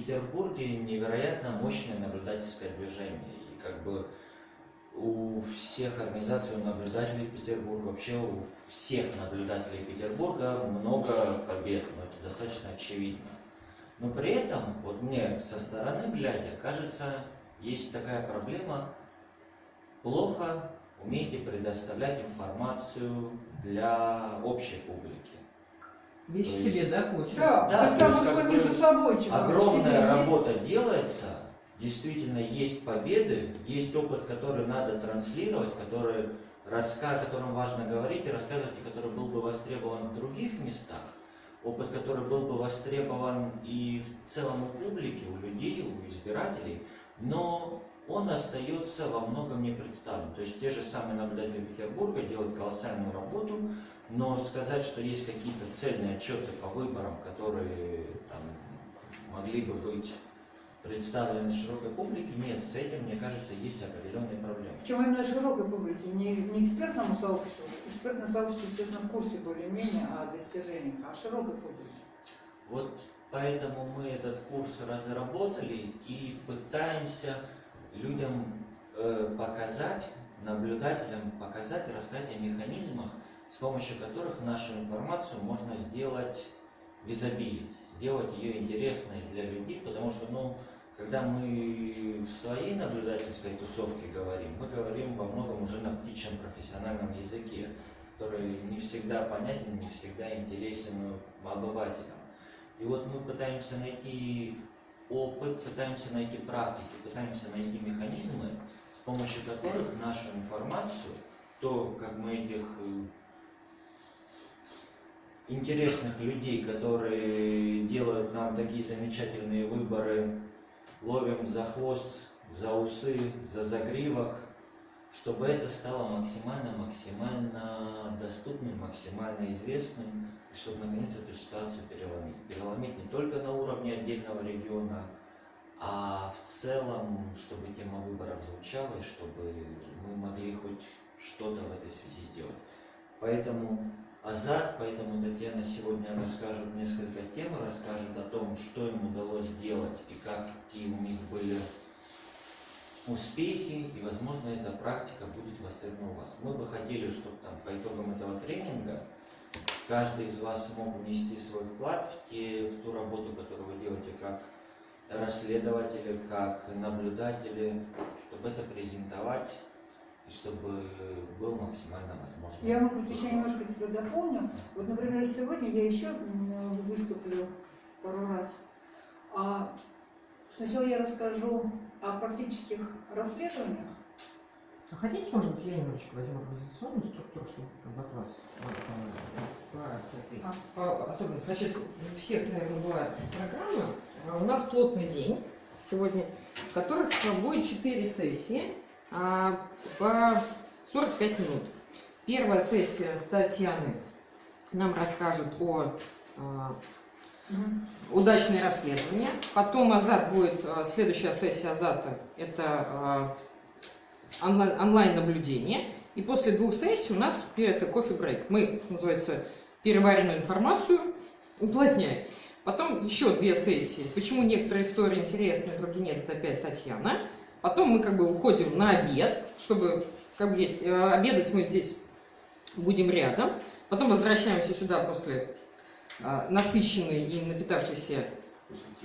Петербурге невероятно мощное наблюдательское движение. И как бы у всех организаций, у наблюдателей Петербурга, вообще у всех наблюдателей Петербурга много побед, но это достаточно очевидно. Но при этом, вот мне со стороны глядя, кажется, есть такая проблема, плохо умеете предоставлять информацию для общей публики. Вещь в себе, да, получается? Да, Да, да то есть там как между собой Огромная работа делается, действительно есть победы, есть опыт, который надо транслировать, который, раска, о котором важно говорить и рассказывать, и который был бы востребован в других местах, опыт, который был бы востребован и в целом у публики, у людей, у избирателей, но он остается во многом не представлен. То есть те же самые наблюдатели Петербурга делают колоссальную работу, но сказать, что есть какие-то цельные отчеты по выборам, которые там, могли бы быть представлены широкой публике, нет, с этим, мне кажется, есть определенные проблемы. Причем именно широкой публике, не, не экспертному сообществу. Экспертное сообщество, естественно, в курсе более-менее о достижениях, а широкой публике. Вот поэтому мы этот курс разработали и пытаемся людям э, показать, наблюдателям показать и рассказать о механизмах, с помощью которых нашу информацию можно сделать визабилить, сделать ее интересной для людей, потому что, ну, когда мы в своей наблюдательской тусовке говорим, мы говорим во многом уже на птичьем профессиональном языке, который не всегда понятен, не всегда интересен обывателям. И вот мы пытаемся найти опыт, пытаемся найти практики, пытаемся найти механизмы, с помощью которых нашу информацию, то, как мы этих интересных людей, которые делают нам такие замечательные выборы, ловим за хвост, за усы, за загривок, чтобы это стало максимально-максимально доступным, максимально известным, и чтобы наконец эту ситуацию переломить. Переломить не только на уровне отдельного региона, а в целом, чтобы тема выборов звучала, и чтобы мы могли хоть что-то в этой связи сделать. Поэтому Азат, поэтому Татьяна сегодня расскажет несколько тем, расскажет о том, что им удалось сделать и какие у них были успехи, и, возможно, эта практика будет востребована у вас. Мы бы хотели, чтобы там, по итогам этого тренинга каждый из вас мог внести свой вклад в, те, в ту работу, которую вы делаете как расследователи, как наблюдатели, чтобы это презентовать и чтобы был максимально возможно. Я, может быть, еще немножко тебя дополню. Вот, например, сегодня я еще выступлю пару раз. А сначала я расскажу о практических расследованиях. А хотите, может быть, я немножечко возьму организационную структуру, чтобы как бы от вас по, А. по особенности. Значит, у всех, наверное, бывает программа. А У нас плотный день сегодня, в которых будет 4 сессии по 45 минут. Первая сессия Татьяны нам расскажет о а, удачное расследование. Потом Азат будет, а, следующая сессия Азата, это а, онлайн- онлайн-наблюдение. И после двух сессий у нас это кофе-брейк. Мы, что называется, переваренную информацию уплотняем. Потом еще две сессии. Почему некоторые истории интересны, другие нет, это опять Татьяна. Потом мы как бы уходим на обед, чтобы как бы есть, э, обедать мы здесь будем рядом. Потом возвращаемся сюда после э, насыщенной и напитавшейся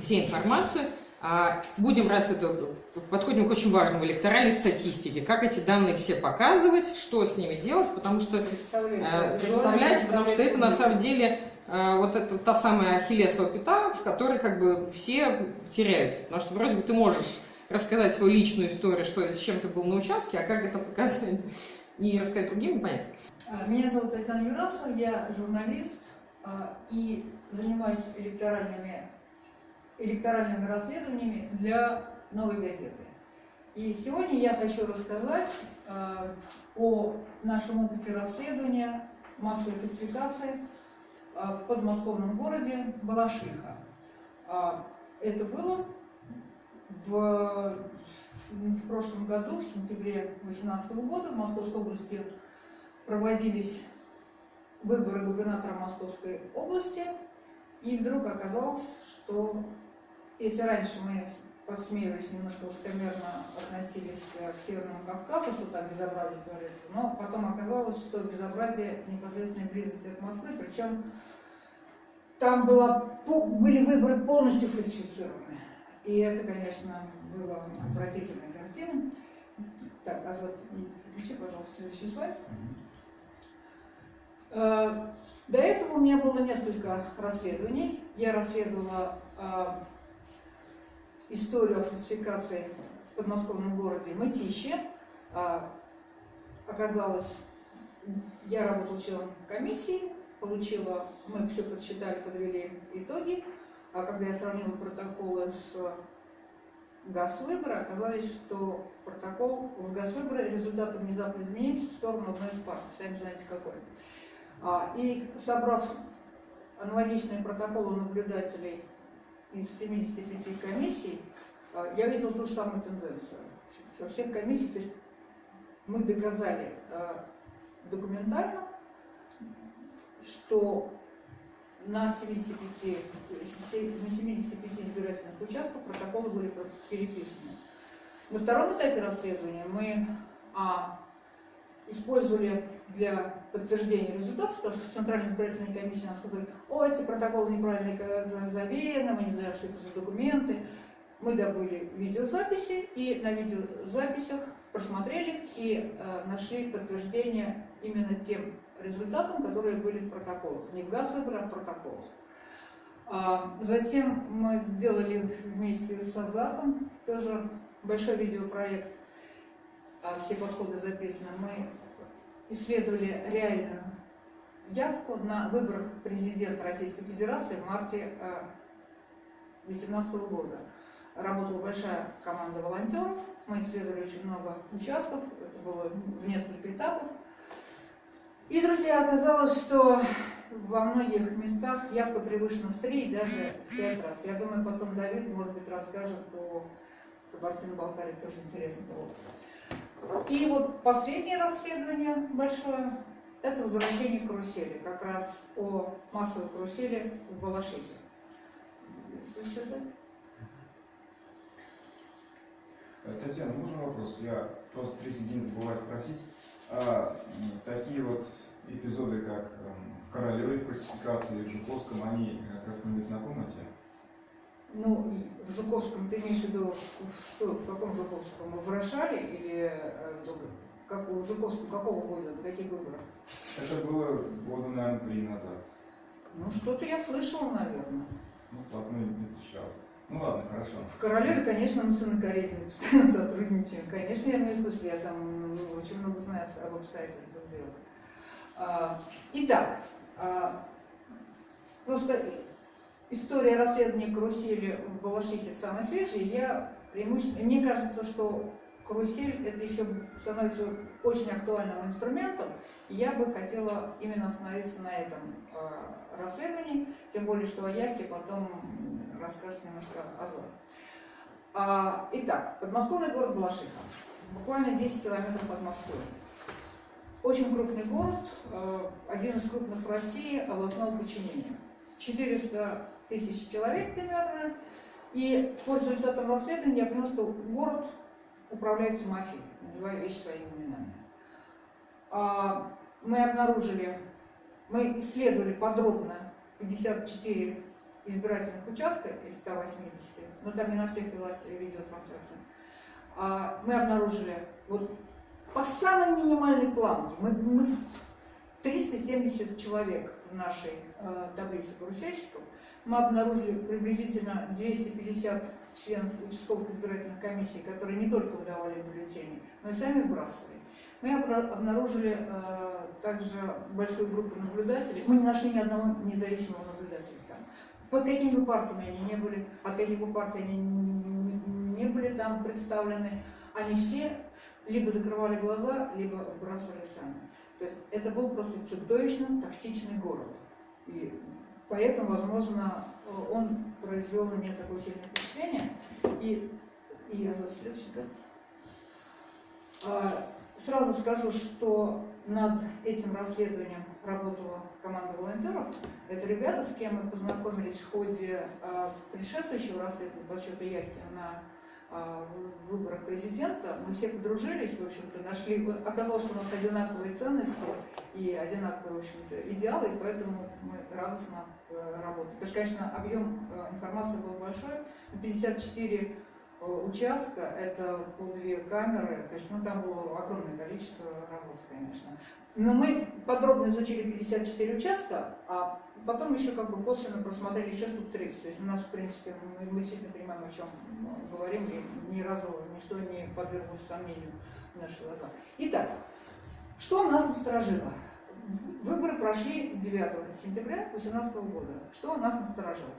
всей информации. А, Будем раз это подходим к очень важному электоральной статистике, как эти данные все показывать, что с ними делать, потому что Э, Представляете, потому что это на самом деле вот это та самая ахиллесова пята, в которой как бы все теряются. Потому что вроде бы ты можешь рассказать свою личную историю, что с чем ты был на участке, а как это показать и рассказать другим, непонятно. А, Меня зовут Татьяна Юрасова, я журналист а, и занимаюсь электоральными, электоральными расследованиями для «Новой газеты». И сегодня я хочу рассказать а, о нашем опыте расследования массовой фальсификации в подмосковном городе Балашиха. Это было в, в прошлом году, в сентябре 2018 года в Московской области проводились выборы губернатора Московской области, и вдруг оказалось, что если раньше мы подсмеивались, немножко высокомерно относились к Северному Кавказу, что там безобразие творится, но потом оказалось, что безобразие в непосредственной близости от Москвы, причем там было, по- были выборы полностью фальсифицированы. И это, конечно, было отвратительной картиной. Так, Азат, включи, пожалуйста, следующий слайд. Э, До этого у меня было несколько расследований. Я расследовала э, историю о фальсификации в подмосковном городе Мытище. А, Оказалось, я работала членом комиссии, получила, мы все подсчитали, подвели итоги. А когда я сравнила протоколы с Газвыбора, оказалось, что протокол в Газвыборе результаты внезапно изменились в сторону одной из партий, сами знаете какой. А, И собрав аналогичные протоколы наблюдателей из 75 комиссий, а, я видела ту же самую тенденцию. Во всех комиссиях, то есть мы доказали а, документально, что на 75, се- на 75 избирательных участках протоколы были переписаны. На втором этапе расследования мы а, использовали для подтверждения результатов, потому что в Центральной избирательной комиссии нам сказали, о, эти протоколы неправильно за- заверены, мы не знаем, что это за документы. Мы добыли видеозаписи и на видеозаписях просмотрели и э, нашли подтверждение именно тем результатам, которые были в протоколах. Не в газ выбора, а в протоколах. А, Затем мы делали вместе с Азатом тоже большой видеопроект, а, все подходы записаны. Мы исследовали реальную явку на выборах президента Российской Федерации в марте 2018 года. Работала большая команда волонтеров, мы исследовали очень много участков, это было в несколько этапов. И, друзья, оказалось, что во многих местах явка превышена в три и даже пять раз. Я думаю, потом Давид, может быть, расскажет по Кабардино-Балкарии, тоже интересный опыт. И вот последнее расследование большое – это возвращение карусели, как раз о массовой карусели в Балашихе. Э, Татьяна, можно вопрос? Я просто 30 день забываю спросить. А, такие вот эпизоды, как эм, в Королевой фальсификации или в Жуковском, они э, как-нибудь знакомы тебе? Ну, в Жуковском ты имеешь в виду, что, в каком Жуковском? В Рошале или э, как, в Жуковском какого года, на каких выборах? Это было года, наверное, три назад. Ну, что-то я слышала, наверное. Ну, так мы не встречался. Ну ладно, хорошо. В Королеве, конечно, мы с Инной Корейзиной постоянно сотрудничаем. Конечно, я не слышала, я там ну, очень много знаю об обстоятельствах дела. А, итак, а, просто история расследования карусели в Балашихе самая свежая. Я преимущественно, мне кажется, что карусель это еще становится очень актуальным инструментом. И я бы хотела именно остановиться на этом а, расследовании, тем более, что о явке потом расскажет немножко Азат. А, итак, подмосковный город Балашиха, буквально 10 километров от Москвы. Очень крупный город, э, один из крупных в России областного подчинения. 400 тысяч человек примерно. И по результатам расследования я поняла, что город управляется мафией, называя вещи своими именами. А, Мы обнаружили, мы исследовали подробно 54 избирательных участка из 180, но там не на всех велась видеотрансляция. А, Мы обнаружили вот по самой минимальной планке, мы, мы 370 человек в нашей э, таблице карусельщиков, мы обнаружили приблизительно 250 членов участковых избирательных комиссий, которые не только выдавали бюллетени, но и сами выбрасывали. Мы обнаружили э, также большую группу наблюдателей. Мы не нашли ни одного независимого наблюдателя там. Под какими бы партиями они не были, от каких бы партий они не, не- не были там представлены, они все либо закрывали глаза, либо выбрасывали сами. То есть это был просто чудовищно токсичный город. И поэтому, возможно, он произвел на меня такое сильное впечатление. И, и я за следующий, да? А, сразу скажу, что над этим расследованием работала команда волонтеров. Это ребята, с кем мы познакомились в ходе э, предшествующего расследования подсчета явки на э, выборах президента. Мы все подружились, в общем-то, нашли. Оказалось, что у нас одинаковые ценности и одинаковые, в общем-то, идеалы, и поэтому мы радостно э, работаем. Потому что, конечно, объем э, информации был большой. 54 э, участка, это по две камеры, то есть ну, там было огромное количество работы, конечно. Но мы подробно изучили 54 участка, а потом еще как бы косвенно просмотрели еще штук 30. То есть у нас, в принципе, мы, мы действительно понимаем, о чем говорим, и ни разу ничто не подверглось сомнению в наших глазах. Итак, что нас насторожило? Выборы прошли 9 сентября 2018 года. Что нас насторожило?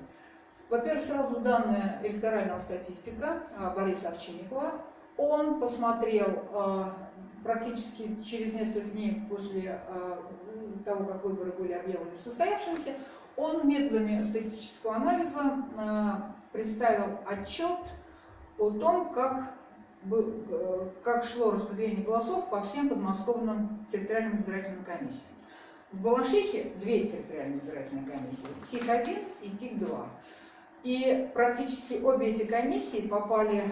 Во-первых, сразу данные электорального статистика а, Бориса Овчинникова. Он посмотрел а, практически через несколько дней после а, того, как выборы были объявлены состоявшимися, он методами статистического анализа представил отчет о том, как, э, как шло распределение голосов по всем подмосковным территориальным избирательным комиссиям. В Балашихе две территориальные избирательные комиссии, ТИК-1 и ТИК-2. И практически обе эти комиссии попали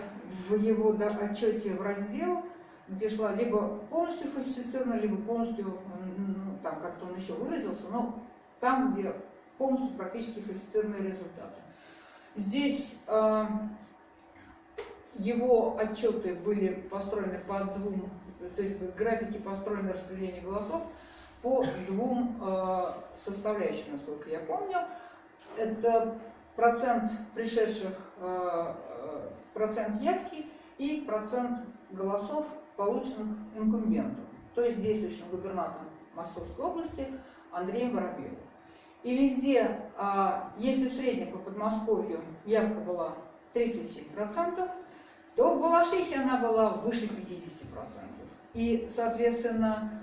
в его отчете в раздел, где шла либо полностью фальсифицирована, либо полностью, ну, там как-то он еще выразился, но там, где полностью практически фальсифицированные результаты. Здесь э, его отчеты были построены по двум, то есть графики построены распределение голосов по двум э, составляющим, насколько я помню. Это процент пришедших, э, э, процент явки и процент голосов, полученных инкумбентом, то есть действующим губернатором Московской области Андреем Воробьевым. И везде, а, если в среднем по Подмосковью явка была 37%, то в Балашихе она была выше 50%. И, соответственно,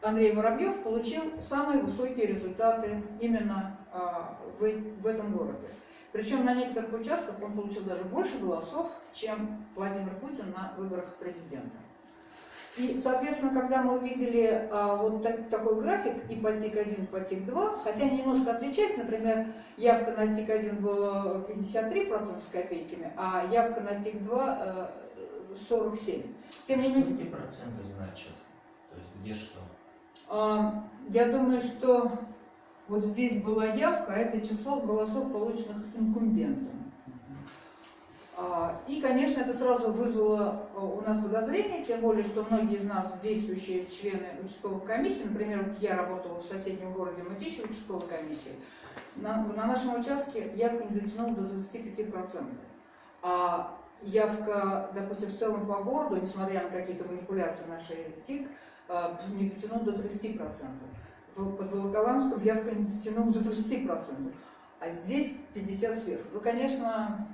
Андрей Воробьев получил самые высокие результаты именно а, в этом городе. Причем на некоторых участках он получил даже больше голосов, чем Владимир Путин на выборах президента. И, соответственно, когда мы увидели а, вот так, такой график и по ТИК-1, и по ТИК-2, хотя немножко отличаясь, например, явка на ТИК-1 была 53% с копейками, а явка на ТИК-2 47%. Тем не менее... Что эти проценты значат? То есть где что? А, я думаю, что вот здесь была явка, а это число голосов, полученных инкумбентом. А, и, конечно, это сразу вызвало а, у нас подозрение, тем более, что многие из нас действующие члены участковых комиссий, например, я работала в соседнем городе Мытищи участковой комиссии, на, на нашем участке явка не дотянула до 25%. А явка, допустим, в целом по городу, несмотря на какие-то манипуляции нашей ТИК, а, не дотянул до 30%. Под Волоколамском явка не до 30%, а здесь 50 сверху. Ну, конечно,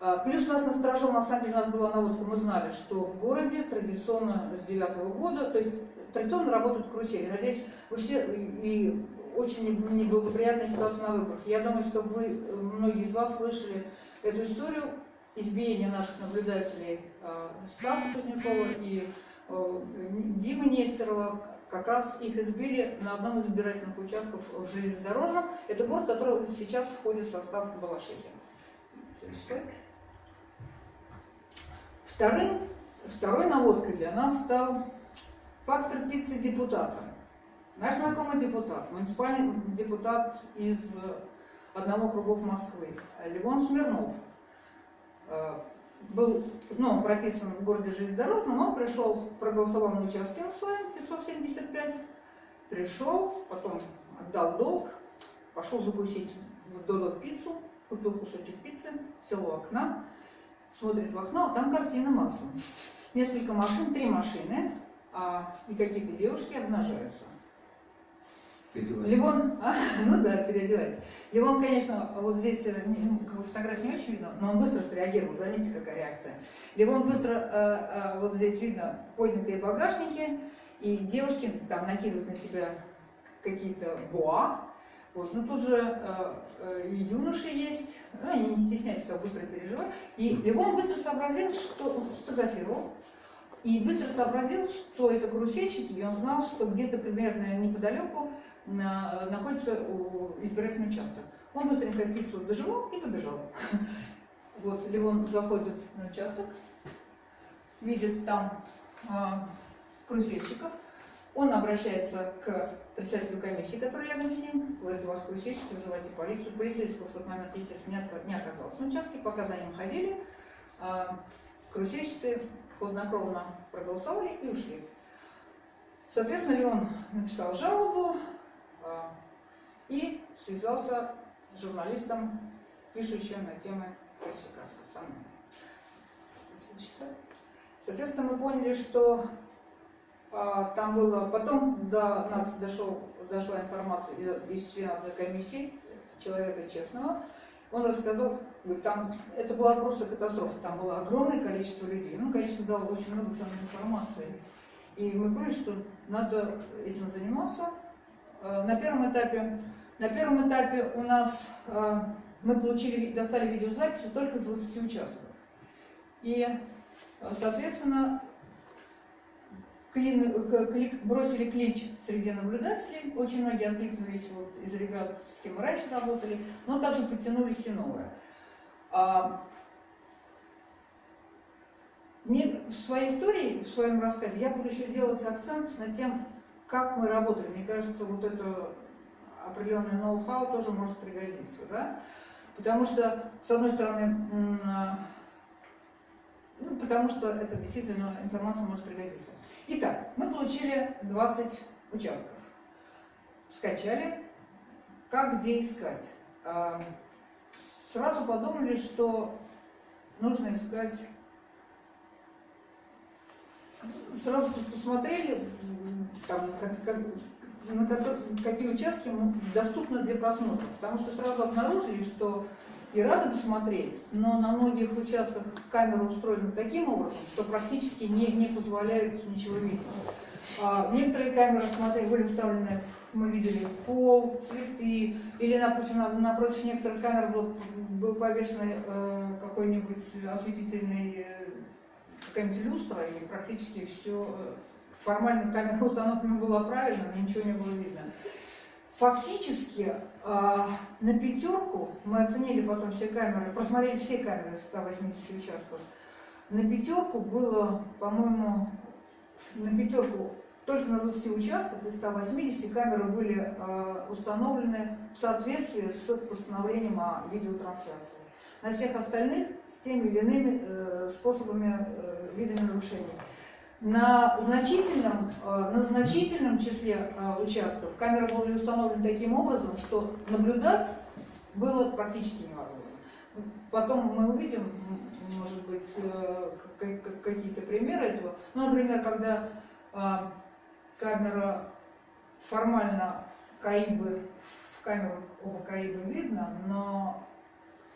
а, плюс нас насторожил, на самом деле у нас была наводка, мы знали, что в городе традиционно с девятого года, то есть традиционно работают карусели. Надеюсь, вы все и очень неблагоприятная ситуация на выборах. Я думаю, что вы, многие из вас слышали эту историю избиения наших наблюдателей а, Стаса Кузнецова и Э, Димы Нестерова, как раз их избили на одном из избирательных участков в железнодорожном. Это город, который сейчас входит в состав Балашихи. Вторым, второй наводкой для нас стал фактор пиццы депутата. Наш знакомый депутат, муниципальный депутат из одного кругов Москвы, Левон Смирнов, был ну, прописан в городе железнодорожном, он пришел, проголосовал на участке на своем, 575, пришел, потом отдал долг, пошел закусить в Додо пиццу, купил кусочек пиццы, сел у окна, смотрит в окно, а там картина маслом. Несколько машин, три машины, а, и какие-то девушки обнажаются. Левон, а, ну да, переодевается. Левон, конечно, вот здесь э, ну, фотографии не очень видно, но он быстро среагировал, заметьте, какая реакция. Левон быстро, э, э, вот здесь видно поднятые багажники, и девушки там накидывают на себя какие-то буа. Вот. Ну тут же и юноши есть, ну, они не стесняются, как быстро переживают. И Левон быстро сообразил, что фотографировал, И быстро сообразил, что это карусельщики, и он знал, что где-то примерно неподалеку на- находится избирательный участок. Он быстренько пиццу доживал и побежал. Вот, Левон заходит на участок, видит там а, он обращается к председателю комиссии, который рядом с ним, говорит, у вас карусельщики, вызывайте полицию. Полицейского в тот момент, естественно, не оказалось на участке, пока за ним ходили, а, карусельщицы хладнокровно проголосовали и ушли. Соответственно, Леон написал жалобу и связался с журналистом, пишущим на темы классификации со мной. Соответственно, мы поняли, что а, там было... Потом до нас дошел, дошла информация из, из члена комиссии, человека честного. Он рассказал, говорит, там это была просто катастрофа, там было огромное количество людей. Ну, конечно, дал очень много ценной информации. И мы поняли, что надо этим заниматься. Э, На первом этапе, на первом этапе у нас э, мы получили, достали видеозаписи только с 20 участков. И, э, соответственно, клин- клик- бросили клич среди наблюдателей. Очень многие откликнулись вот, из ребят, с кем раньше работали, но также подтянулись и новые. А, мне в своей истории, в своем рассказе, я буду еще делать акцент на тем, как мы работали. Мне кажется, вот это определенное ноу-хау тоже может пригодиться, да? Потому что, с одной стороны, ну, потому что это действительно информация может пригодиться. Итак, мы получили 20 участков. Скачали. Как, где искать? А, Сразу подумали, что нужно искать сразу посмотрели, там, как- как- на ко- какие участки доступны для просмотра. Потому что сразу обнаружили, что и рады посмотреть, но на многих участках камера устроена таким образом, что практически не, не позволяют ничего видеть. А, некоторые камеры смотрели, были уставлены, мы видели пол, цветы, или, допустим, на- напротив некоторых камер был, был повешен э, какой-нибудь осветительный э, какая-нибудь люстра, и практически все формально камера установлена была правильно, но ничего не было видно. Фактически а, на пятерку, мы оценили потом все камеры, просмотрели все камеры 180 участков, на пятерку было, по-моему, на пятерку только на 20 участках из 180 камеры были а, установлены в соответствии с постановлением о видеотрансляции. На всех остальных с теми или иными э, способами, э, видами нарушений. На значительном, э, на значительном числе участков камеры были установлены таким образом, что наблюдать было практически невозможно. Потом мы увидим, может быть, какие-то примеры этого. Ну, например, когда камера формально КАИБы, в камеру оба КАИБа видно, но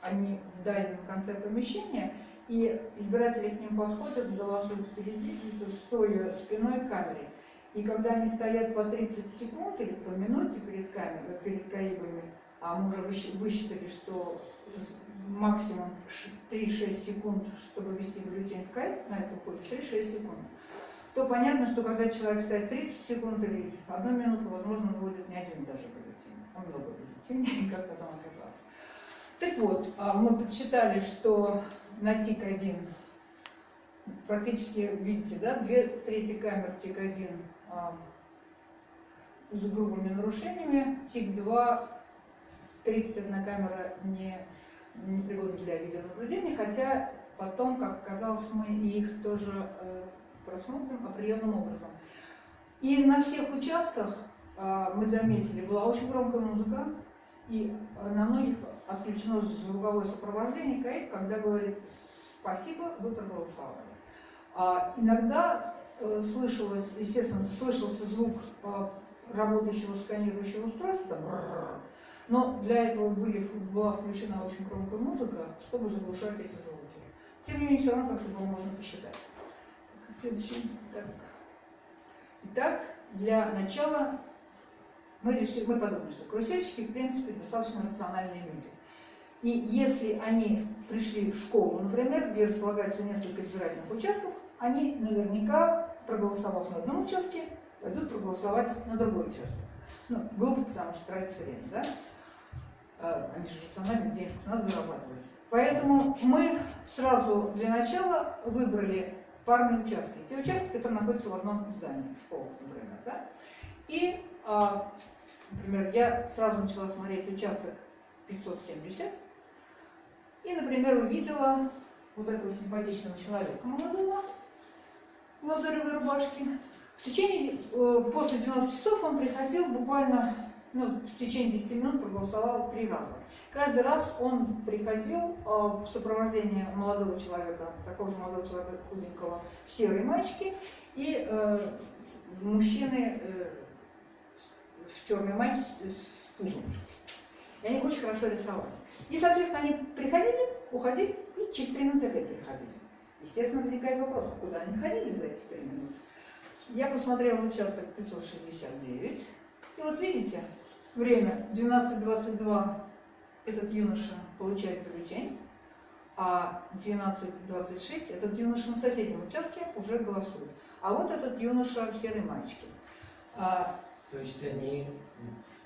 они в дальнем конце помещения, и избиратели к ним подходят, голосуют впереди, стоя спиной к камере. И когда они стоят по 30 секунд или по минуте перед камерой, перед КАИБами, а мы уже высчитали, что максимум ш- 3-6 секунд, чтобы ввести бюллетень в КАИБ, на это уходит 3-6 секунд, то понятно, что когда человек стоит 30 секунд или одну минуту, возможно, он будет не один даже бюллетень, а много бюллетеней, как потом оказалось. Так вот, а, мы подсчитали, что на ТИК-1 практически, видите, да, две трети камер ТИК-1 а, с грубыми нарушениями, ТИК-2 31 камера не, непригодна для видеонаблюдения, хотя потом, как оказалось, мы их тоже э, просмотрим определенным образом. И на всех участках а, мы заметили, была очень громкая музыка, и на многих отключено звуковое сопровождение КАИП, когда говорит «спасибо, вы проголосовали». А иногда э, слышалось, естественно, слышался звук э, работающего сканирующего устройства, там, но для этого были, была включена очень громкая музыка, чтобы заглушать эти звуки. Тем не менее, все равно как-то было можно посчитать. Так, Следующий. Так. Итак, для начала мы решили, мы подумали, что карусельщики, в принципе, достаточно рациональные люди. И если они пришли в школу, например, где располагаются несколько избирательных участков, они наверняка, проголосовав на одном участке, пойдут проголосовать на другой участок. Ну, глупо, потому что тратится время, да? А, Они же рационально денежку надо зарабатывать. Поэтому мы сразу для начала выбрали парные участки. Те участки, которые находятся в одном здании, школа, например, да? И, а, например, я сразу начала смотреть участок 570 и, например, увидела вот этого симпатичного человека молодого в лазуревой рубашке. В течение, э, после 12 часов он приходил буквально, ну, в течение 10 минут проголосовал три раза. Каждый раз он приходил э, в сопровождении молодого человека, такого же молодого человека худенького, в серой маечке, и э, мужчины э, в черной майке с, пузом. И они очень хорошо рисовали. И, соответственно, они приходили, уходили, и через три минуты опять приходили. Естественно, возникает вопрос, а куда они ходили за эти три минуты? Я посмотрела участок 569. И вот видите, время 12.22 этот юноша получает бюллетень, а 12.26 этот юноша на соседнем участке уже голосует. А вот этот юноша в серой маечке. То есть они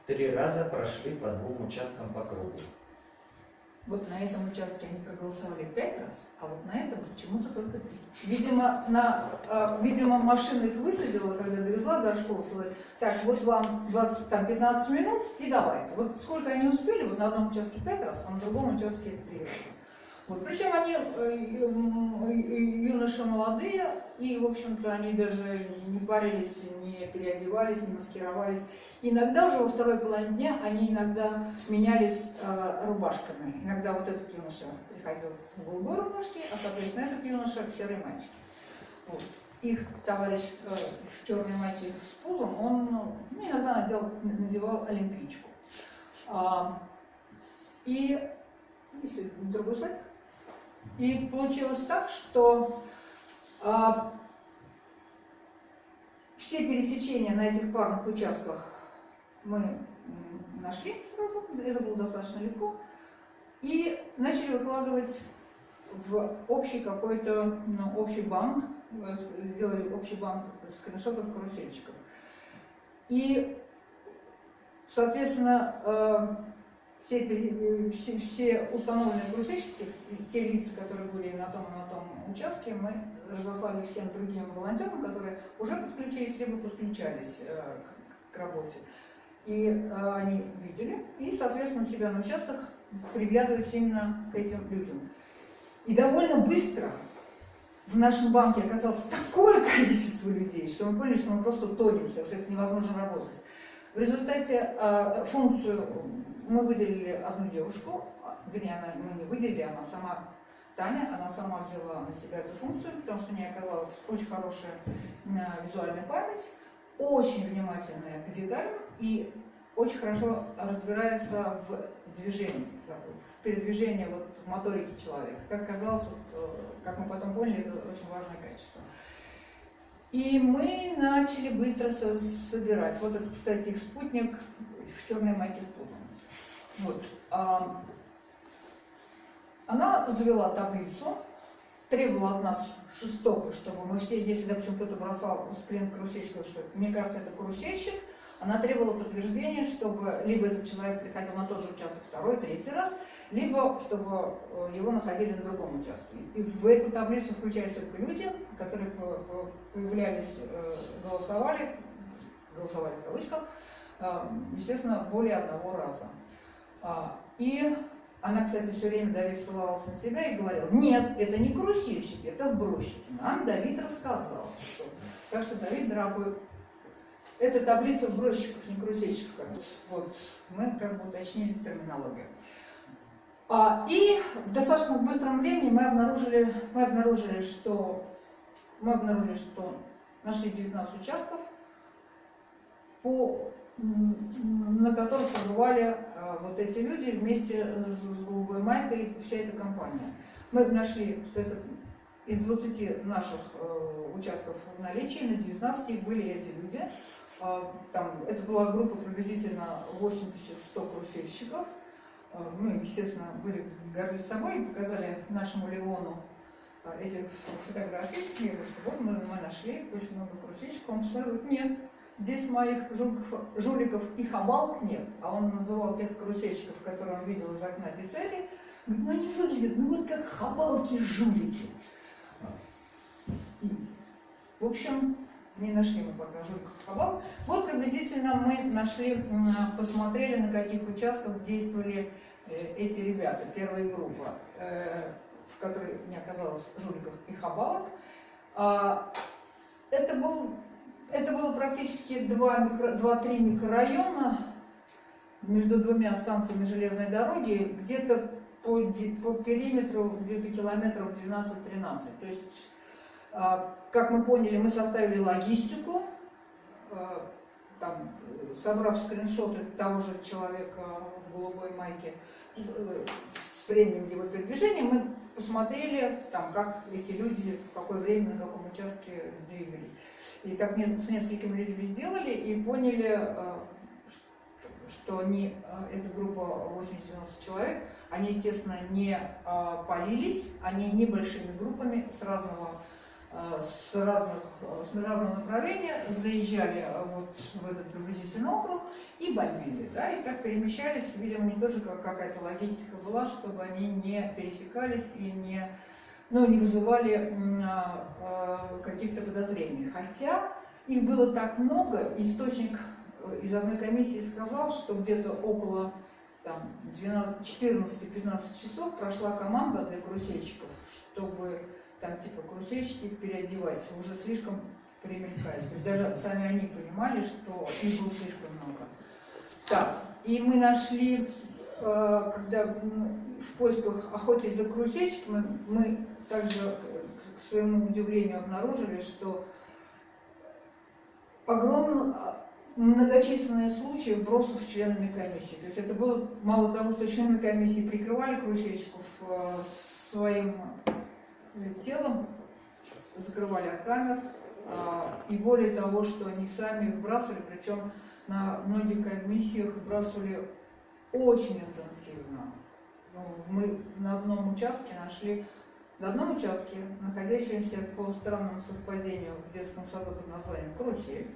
три раза прошли по двум участкам по кругу. Вот на этом участке они проголосовали пять раз, а вот на этом почему-то только три. Видимо, на, э, видимо, машина их высадила, когда довезла до школы, сказала, так, вот вам 20, там, 15 минут и давайте. Вот сколько они успели, вот на одном участке пять раз, а на другом участке три раза. Вот, причем они э, юноши молодые, и, в общем-то, они даже не парились, не переодевались, не маскировались. Иногда уже во второй половине дня они иногда менялись э, рубашками. Иногда вот этот юноша приходил в голубой рубашке, а, соответственно, этот юноша в серой маечке. Вот. Их товарищ э, в черной майке с пузом, он ну, иногда надел, надевал олимпийчку. А, и если другой слайд. И получилось так, что а, все пересечения на этих парных участках мы нашли сразу, это было достаточно легко, и начали выкладывать в общий какой-то, ну, общий банк, э, сделали общий банк скриншотов карусельчиков. И, соответственно, э, все, все, все установленные карусельщики, те, те лица, которые были на том и на том участке, мы разослали всем другим волонтерам, которые уже подключились, либо подключались э, к, к работе. И э, они видели, и, соответственно, у себя на участках приглядывались именно к этим людям. И довольно быстро в нашем банке оказалось такое количество людей, что мы поняли, что мы просто тонем, что это невозможно работать. В результате э, функцию мы выделили одну девушку, а, вернее, она, мы не выделили, она сама, Таня, она сама взяла на себя эту функцию, потому что у нее оказалась очень хорошая э, визуальная память, очень внимательная к деталям и очень хорошо разбирается в движении, в передвижении, вот, в моторике человека. Как оказалось, вот, э, как мы потом поняли, это очень важное качество. И мы начали быстро со- собирать. Вот это, кстати, их спутник в черной майке с пузом. Вот. Она завела таблицу, требовала от нас жестоко, чтобы мы все, если, допустим, кто-то бросал скрин карусельщика, что мне кажется, это карусельщик, она требовала подтверждения, чтобы либо этот человек приходил на тот же участок второй, третий раз, либо чтобы э, его находили на другом участке. И в эту таблицу включались только люди, которые по- по- появлялись, э, голосовали, голосовали в кавычках, э, естественно, более одного раза. А, И она, кстати, все время, Давид, ссылалась на тебя и говорила, нет, это не карусельщики, это сбросчики. Нам Давид рассказал. что- Так что, Давид, дорогой, это таблица сбросчиков, не бы. Вот, мы как бы уточнили терминологию. А, и в достаточно быстром времени мы обнаружили, мы обнаружили, что мы обнаружили, что нашли 19 участков, по, на которых побывали вот эти люди вместе с, с голубой майкой и вся эта компания. Мы нашли, что это из 20 наших э, участков в наличии, на 19 были эти люди. А, там, это была группа приблизительно 80-100 карусельщиков. А, Мы, естественно, были горды с тобой и показали нашему Леону а, эти фотографии. Я говорю, что вот мы, мы нашли очень много крусечков. Он посмотрел, нет, здесь моих жуликов, жуликов и хабалк нет. А он называл тех карусельщиков, которые он видел из окна пиццерии. Говорит, ну они выглядят, ну вот как хабалки-жулики. В общем, не нашли мы пока жуликов и хабалк. Вот приблизительно мы нашли, посмотрели, на каких участках действовали э, эти ребята, первая группа, э, в которой не оказалось жуликов и хабалок. А, Это, был, это было практически два микро- два-три микрорайона между двумя станциями железной дороги, где-то по, по периметру где-то километров 12-13. То есть, а, как мы поняли, мы составили логистику, а, там, собрав скриншоты того же человека в голубой майке, с временем его передвижения, мы посмотрели, там, как эти люди, в какое время, на каком участке двигались. И так с несколькими людьми сделали и поняли, э, что они, э, эта группа 80-90 человек, они, естественно, не э, полились, они небольшими группами с разного с, разных, э, с разного направления заезжали э, вот в этот приблизительный округ и бомбили, да, и так перемещались, видимо, не тоже как какая-то логистика была, чтобы они не пересекались и не, ну, не вызывали а, а, каких-то подозрений. Хотя их было так много, источник э, из одной комиссии сказал, что где-то около там, 14-15 часов прошла команда для карусельщиков, чтобы там типа карусельщики переодевать, уже слишком примелькались. То есть даже сами они понимали, что их было слишком много. Так, и мы нашли, э, когда в поисках охотясь за карусельщиками, мы также, к- своему удивлению, обнаружили, что огромно многочисленные случаи бросов членами комиссии. То есть это было мало того, что члены комиссии прикрывали карусельщиков э, своим телом, закрывали от камер, а, и более того, что они сами выбрасывали, причем на многих комиссиях выбрасывали очень интенсивно. Ну, Мы на одном участке нашли, на одном участке, находящемся по странному совпадению в детском саду под названием «Карусель»,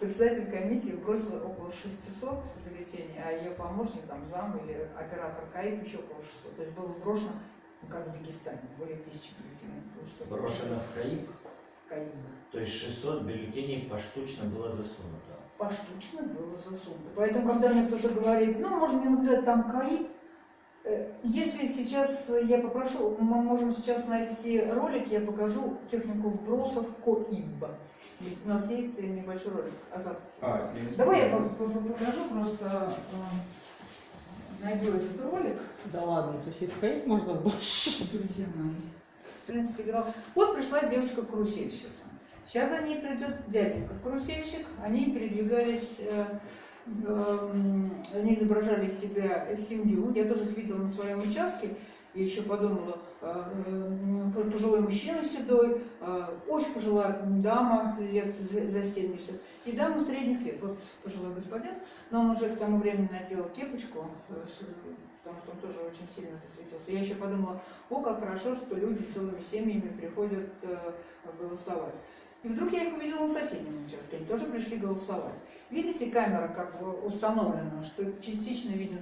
председатель комиссии бросил около 600 бюллетеней, а ее помощник, там, зам или оператор КАИП еще около 600. То есть было брошено, как в Дагестане, более тысячи бюллетеней. Брошено в КАИП, КАИП. то есть 600 бюллетеней поштучно было засунуто. поштучно было засунуто. Поэтому, когда мне кто-то говорит, ну, можно не наблюдать там КАИ, э, если сейчас я попрошу, мы можем сейчас найти ролик, я покажу технику вбросов КОИБ. У нас есть небольшой ролик. Азат, А, я не давай я покажу просто, э, найду этот ролик. Да ладно, то есть их ходить можно было? Друзья мои. В принципе, играл. Вот пришла девочка-карусельщица. Сейчас за ней придет дяденька-карусельщик. Они передвигались, э, эм, они изображали из себя семью. Я тоже их видела на своем участке. И еще подумала, э, э, пожилой мужчина седой, э, очень пожилая дама лет за за 70, и дама средних лет. Вот пожилой господин, но он уже к тому времени надел кепочку, э, потому что он тоже очень сильно засветился. Я еще подумала, о, как хорошо, что люди целыми семьями приходят э, голосовать. И вдруг я их увидела на соседнем участке, они тоже пришли голосовать. Видите, камера как установлена, что частично виден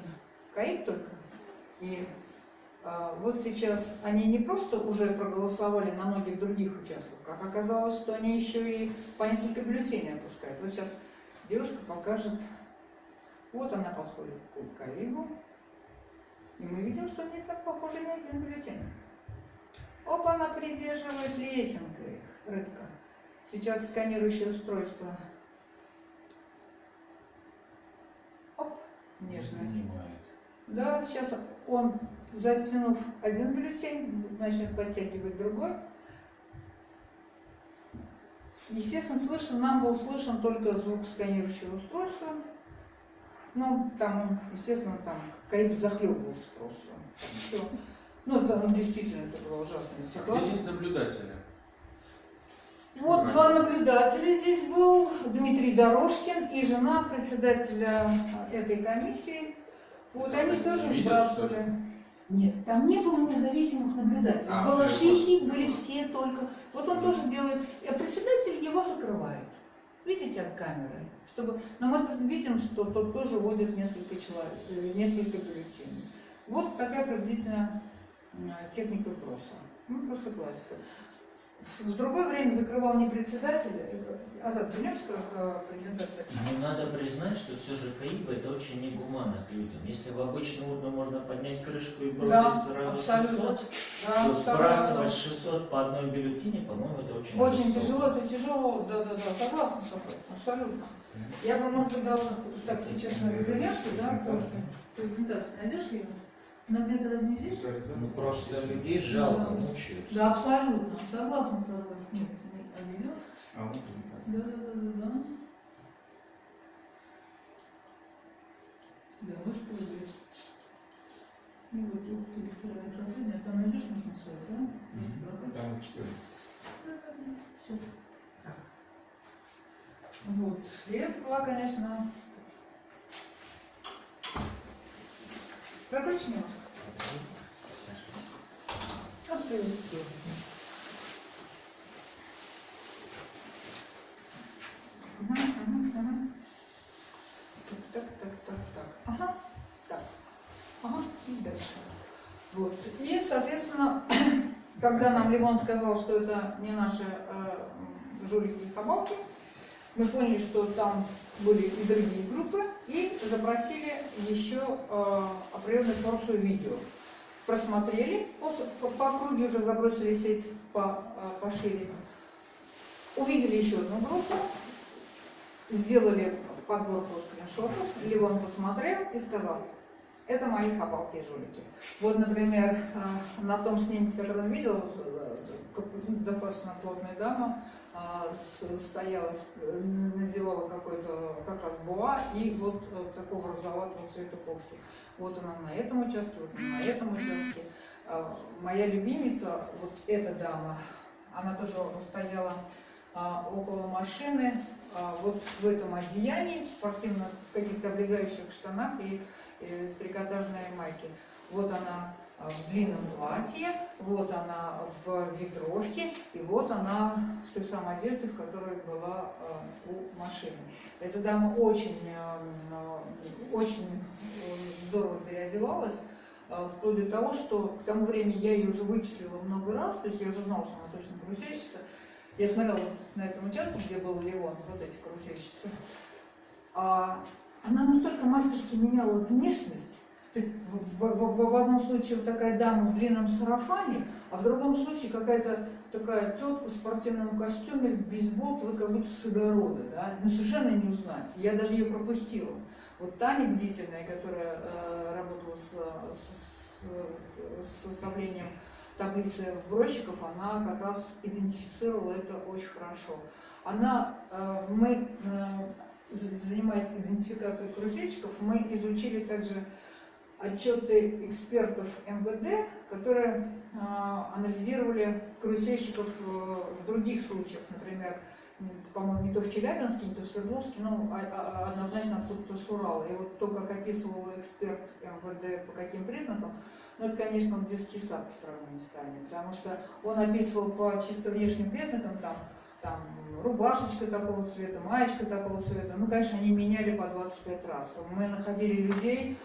КАИП только. И а, вот сейчас они не просто уже проголосовали на многих других участках, как оказалось, что они еще и по несколько бюллетеней опускают. Вот сейчас девушка покажет, вот она подходит к КАИБу, и мы видим, что не так похоже ни один бюллетень. Оп, она придерживает лесенкой, рыбка. Сейчас сканирующее устройство. Оп, нежно. Да, сейчас он, затянув один бюллетень, начнет подтягивать другой. Естественно, слышен, нам был слышен только звук сканирующего устройства. Ну, там, естественно, там Каиб захлебывался просто. Всё. Ну, ну, действительно это была ужасная А ситуация. здесь наблюдатели? Вот два наблюдателя здесь был, Дмитрий Дорожкин и жена председателя этой комиссии. Вот они тоже видят, что ли? выбрасывали. Нет, там не было независимых наблюдателей. А, Балашихи были все только... Вот он тоже делает... А председатель его закрывает. Видите, от камеры. Чтобы... Но мы видим, что тот тоже вводит несколько человек, э, несколько бюллетеней. Вот такая приблизительно техника вопроса. Ну, просто классика. В другое время закрывал не председатель, э, Азат, вернемся к э, презентации. Ну, надо признать, что все же КАИБ это очень негуманно к людям. Если в обычную урну можно поднять крышку и бросить Да, сразу абсолютно. 600, Да, то сбрасывать 600 по одной бюллетене, по-моему, это очень Очень тяжело, это тяжело, да, да, да, согласна с тобой, абсолютно. Я бы, может быть, дала, так, сейчас на вернемся, да, презентации. Найдешь ее? Она где-то разве здесь? Ну, просто людей жалко, Да. мучаются. Да, абсолютно, согласна с тобой. Нет, не. А, вот презентация. Да, да, да, да, да. Да, можешь появилась. И вот тут ты электронное расследование, там найдешь нужно сайт, да? Мгм. Там их 14. Всё. Вот. И это была, конечно... Прокручи немножко. Ах ты. Мгм. Так, так, так, так. Ага, так. Ага, и дальше. Вот. И, соответственно, когда нам Лимон сказал, что это не наши э, жулики и хабалки, мы поняли, что там были и другие группы, и запросили еще э, определенную порцию видео. Просмотрели, по, по, округе уже забросили сеть по, э, пошире. Увидели еще одну группу, сделали подборку скриншотов, Ливон посмотрел и сказал, это мои хабалки жулики. Вот, например, э, на том снимке, который он видел, достаточно плотная дама, стояла, с- э, надевала какой-то как раз буа и вот такого розоватого цвета кофту. Вот она на этом участке, вот на этом участке. А, Моя любимица, вот эта дама, она тоже стояла а, около машины, а, вот в этом одеянии, спортивно, в каких-то облегающих штанах и, и трикотажной майке. Вот она а, в длинном платье, вот она в ветровке, и вот она в той самой одежде, в которой была а, у машины. Эта дама очень, а, очень э, здорово переодевалась, вплоть до того, что к тому времени я ее уже вычислила много раз, то есть я уже знала, что она точно карусельщица. Я смотрела на этом участке, где был Леон, вот эти карусельщицы. А она настолько мастерски меняла внешность, в, в- в- одном случае вот такая дама в длинном сарафане, а в другом случае какая-то такая тетка в спортивном костюме, в бейсболке, вот как будто с огорода, да, ну совершенно не узнать. Я даже ее пропустила. Вот Таня бдительная, которая э, работала с, с- с- составлением таблицы вбросчиков, она как раз идентифицировала это очень хорошо. Она, э, мы, э, за- занимаясь идентификацией карусельщиков, мы изучили также отчеты экспертов МВД, которые а, анализировали карусельщиков э, в других случаях, например, по-моему, не то в Челябинске, не то в Свердловске, но а- а- однозначно откуда-то с Урала. И вот то, как описывал эксперт МВД по каким признакам, ну, это, конечно, детский сад по сравнению с Таней, потому что он описывал по чисто внешним признакам, там, там рубашечка такого цвета, маечка такого цвета. Ну, конечно, они меняли по 25 раз. Мы находили людей,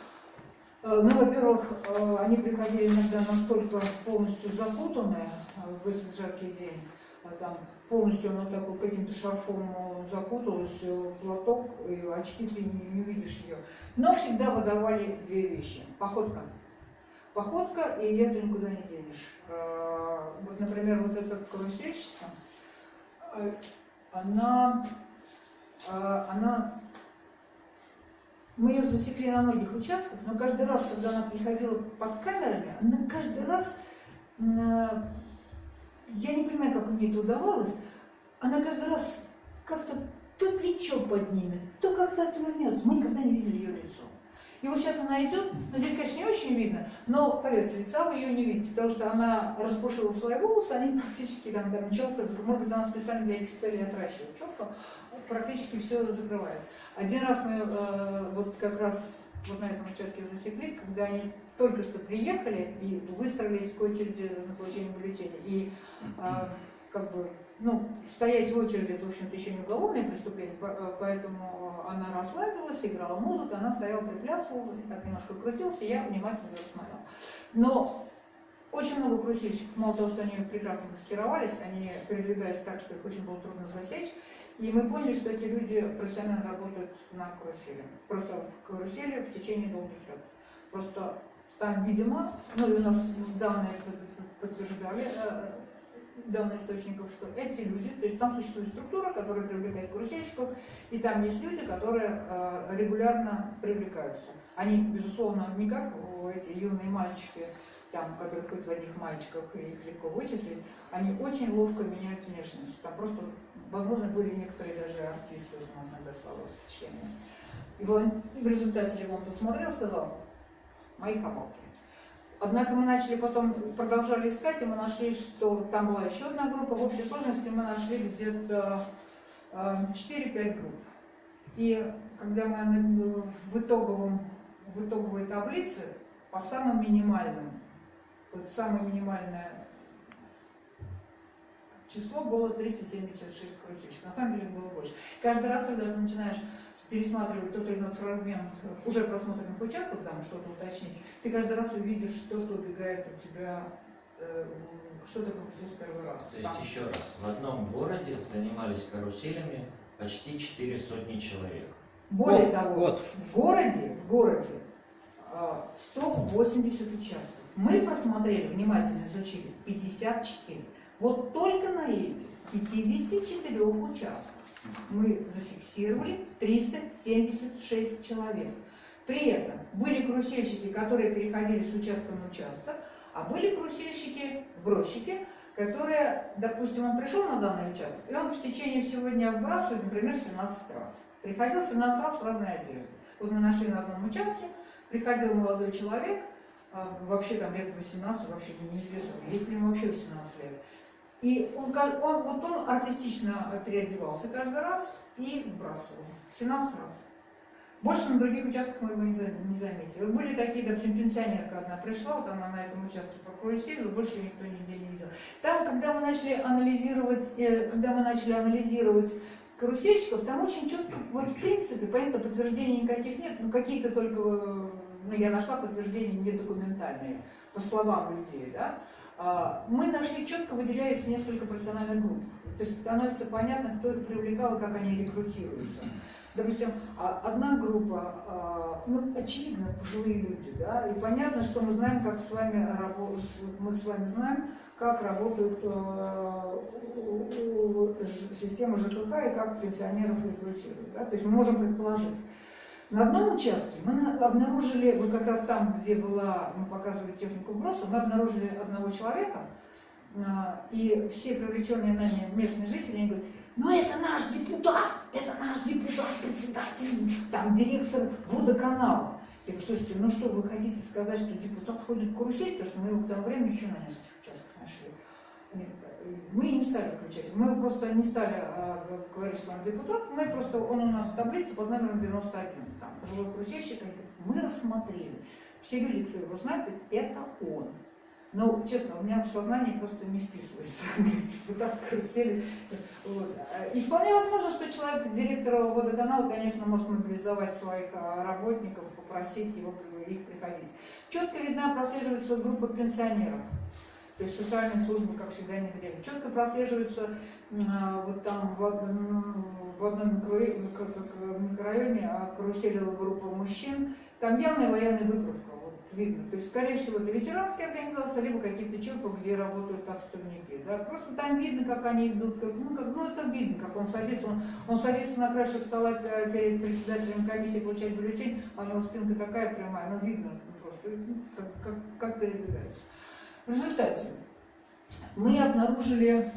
Ну, во-первых, э, они приходили иногда настолько полностью запутанные э, в этот жаркий день, там полностью она такой каким-то шарфом э, запуталась, э, платок, и очки ты не, не увидишь ее. Но всегда выдавали две вещи. Походка. Походка, и это никуда не денешь. Э, Вот, например, вот эта карусельщица, э, она, э, она мы ее засекли на многих участках, но каждый раз, когда она приходила под камерами, она каждый раз, э, я не понимаю, как мне это удавалось, она каждый раз как-то то плечо поднимет, то как-то отвернется. Мы никогда не видели ее лицо. И вот сейчас она идет, но здесь, конечно, не очень видно, но, поверьте, лица вы ее не видите, потому что она распушила свои волосы, они практически там, там челка, может быть, она специально для этих целей отращивает челку, практически все закрывает. Один раз мы э, вот как раз вот на этом участке засекли, когда они только что приехали и выстроились к очереди на получение бюллетеней. И а, как бы, ну, стоять в очереди, это, в общем-то, еще не уголовное преступление, э, поэтому она расслабилась, играла музыку, она стояла, приплясывала, так немножко крутился, я внимательно ее смотрела. Но очень много карусельщиков, мало того, что они прекрасно маскировались, они передвигались так, что их очень было трудно засечь. И мы поняли, что эти люди профессионально работают на карусели. Просто карусели в течение долгих лет. Просто там, видимо, ну и у нас данные под- подтверждали, э, данные источников, что эти люди, то есть там существует структура, которая привлекает карусельщиков, и там есть люди, которые э, регулярно привлекаются. Они, безусловно, не как эти юные мальчики, там, которые ходят в одних мальчиках, и их легко вычислить, они очень ловко меняют внешность. Там просто, возможно, были некоторые даже артисты, у нас иногда складывалось впечатление. И волон- в результате Левон посмотрел, сказал, мои хабалки. Однако мы начали потом, продолжали искать, и мы нашли, что там была еще одна группа. В общей сложности мы нашли где-то э, 4-5 групп. И когда мы на- в, итоговом, в итоговой таблице по самым минимальным, вот самое минимальное число было 376 крутичек. На самом деле было больше. Каждый раз, когда ты начинаешь пересматривать тот или иной фрагмент уже просмотренных участков, там что-то уточнить, ты каждый раз увидишь то, что убегает у тебя, э, что ты пропустил в первый раз. То есть Там- еще раз, в одном городе занимались каруселями почти четыре сотни человек. Более Вот, того, вот. в городе, в городе а, 180 участков. Мы просмотрели, внимательно изучили 54. Вот только на этих 54 участках мы зафиксировали 376 человек. При этом были карусельщики, которые переходили с участка на участок, а были карусельщики, сбросчики, которые, допустим, он пришел на данный участок, и он в течение всего дня вбрасывает, например, 17 раз. Приходил 17 раз в разные одежды. Вот мы нашли на одном участке, приходил молодой человек, а, вообще лет 18, вообще не- неизвестно, есть ли ему вообще 18 лет. И он, он, вот он артистично переодевался каждый раз и вбрасывал. 17 раз. Больше на других участках мы его не, за- не заметили. Были такие, допустим, пенсионерка одна пришла, вот она на этом участке прокурсила, больше никто нигде не видел. Там, когда мы начали анализировать, э, когда мы начали анализировать карусельщиков, там очень четко, вот в принципе, понятно, подтверждений никаких нет, ну какие-то только, э, ну я нашла подтверждения недокументальные, по словам людей, да. А, Мы нашли, четко выделялись несколько профессиональных групп. То есть становится понятно, кто их привлекал и как они рекрутируются. Допустим, а, одна группа, а, ну, очевидно, пожилые люди, да, и понятно, что мы знаем, как с вами мы с вами знаем, как ж- система ЖКХ и как пенсионеров рекрутируют. Да? То есть мы можем предположить. На одном участке мы на- обнаружили, вот как раз там, где была, мы показывали технику вброса, мы обнаружили одного человека, а, и все привлеченные нами местные жители, они говорят, ну это наш депутат, это наш депутат, председатель, там, директор водоканала. Я говорю, слушайте, ну что, вы хотите сказать, что депутат ходит карусель, потому что мы его к тому времени еще на нескольких участках нашли. Э, Мы не стали включать, мы просто не стали а, говорить, что он депутат, мы просто, он у нас в таблице под номером 91, там, пожилой карусельщик, они говорят, мы рассмотрели. Все люди, кто его знает, говорят, это он. Но, честно, у меня в сознании просто не вписывается депутат карусели. Вот. И вполне возможно, что человек, директор водоканала, конечно, может мобилизовать своих а, работников, попросить его их приходить. Четко видна прослеживается группа пенсионеров. То есть социальные службы, как всегда, не время. Четко прослеживается м, а, вот там в одном, микрорайоне а, каруселила группа мужчин. Там явная военная выкрутка, вот видно. То есть, скорее всего, это ветеранские организации, либо какие-то ЧОПы, где работают отставники. Да? Просто там видно, как они идут, как, ну, как, ну это видно, как он садится, он, он садится на краешек стола э, перед председателем комиссии, получает бюллетень, а у него спинка такая прямая, ну видно ну, просто, ну, как, как, как передвигается. В результате мы обнаружили,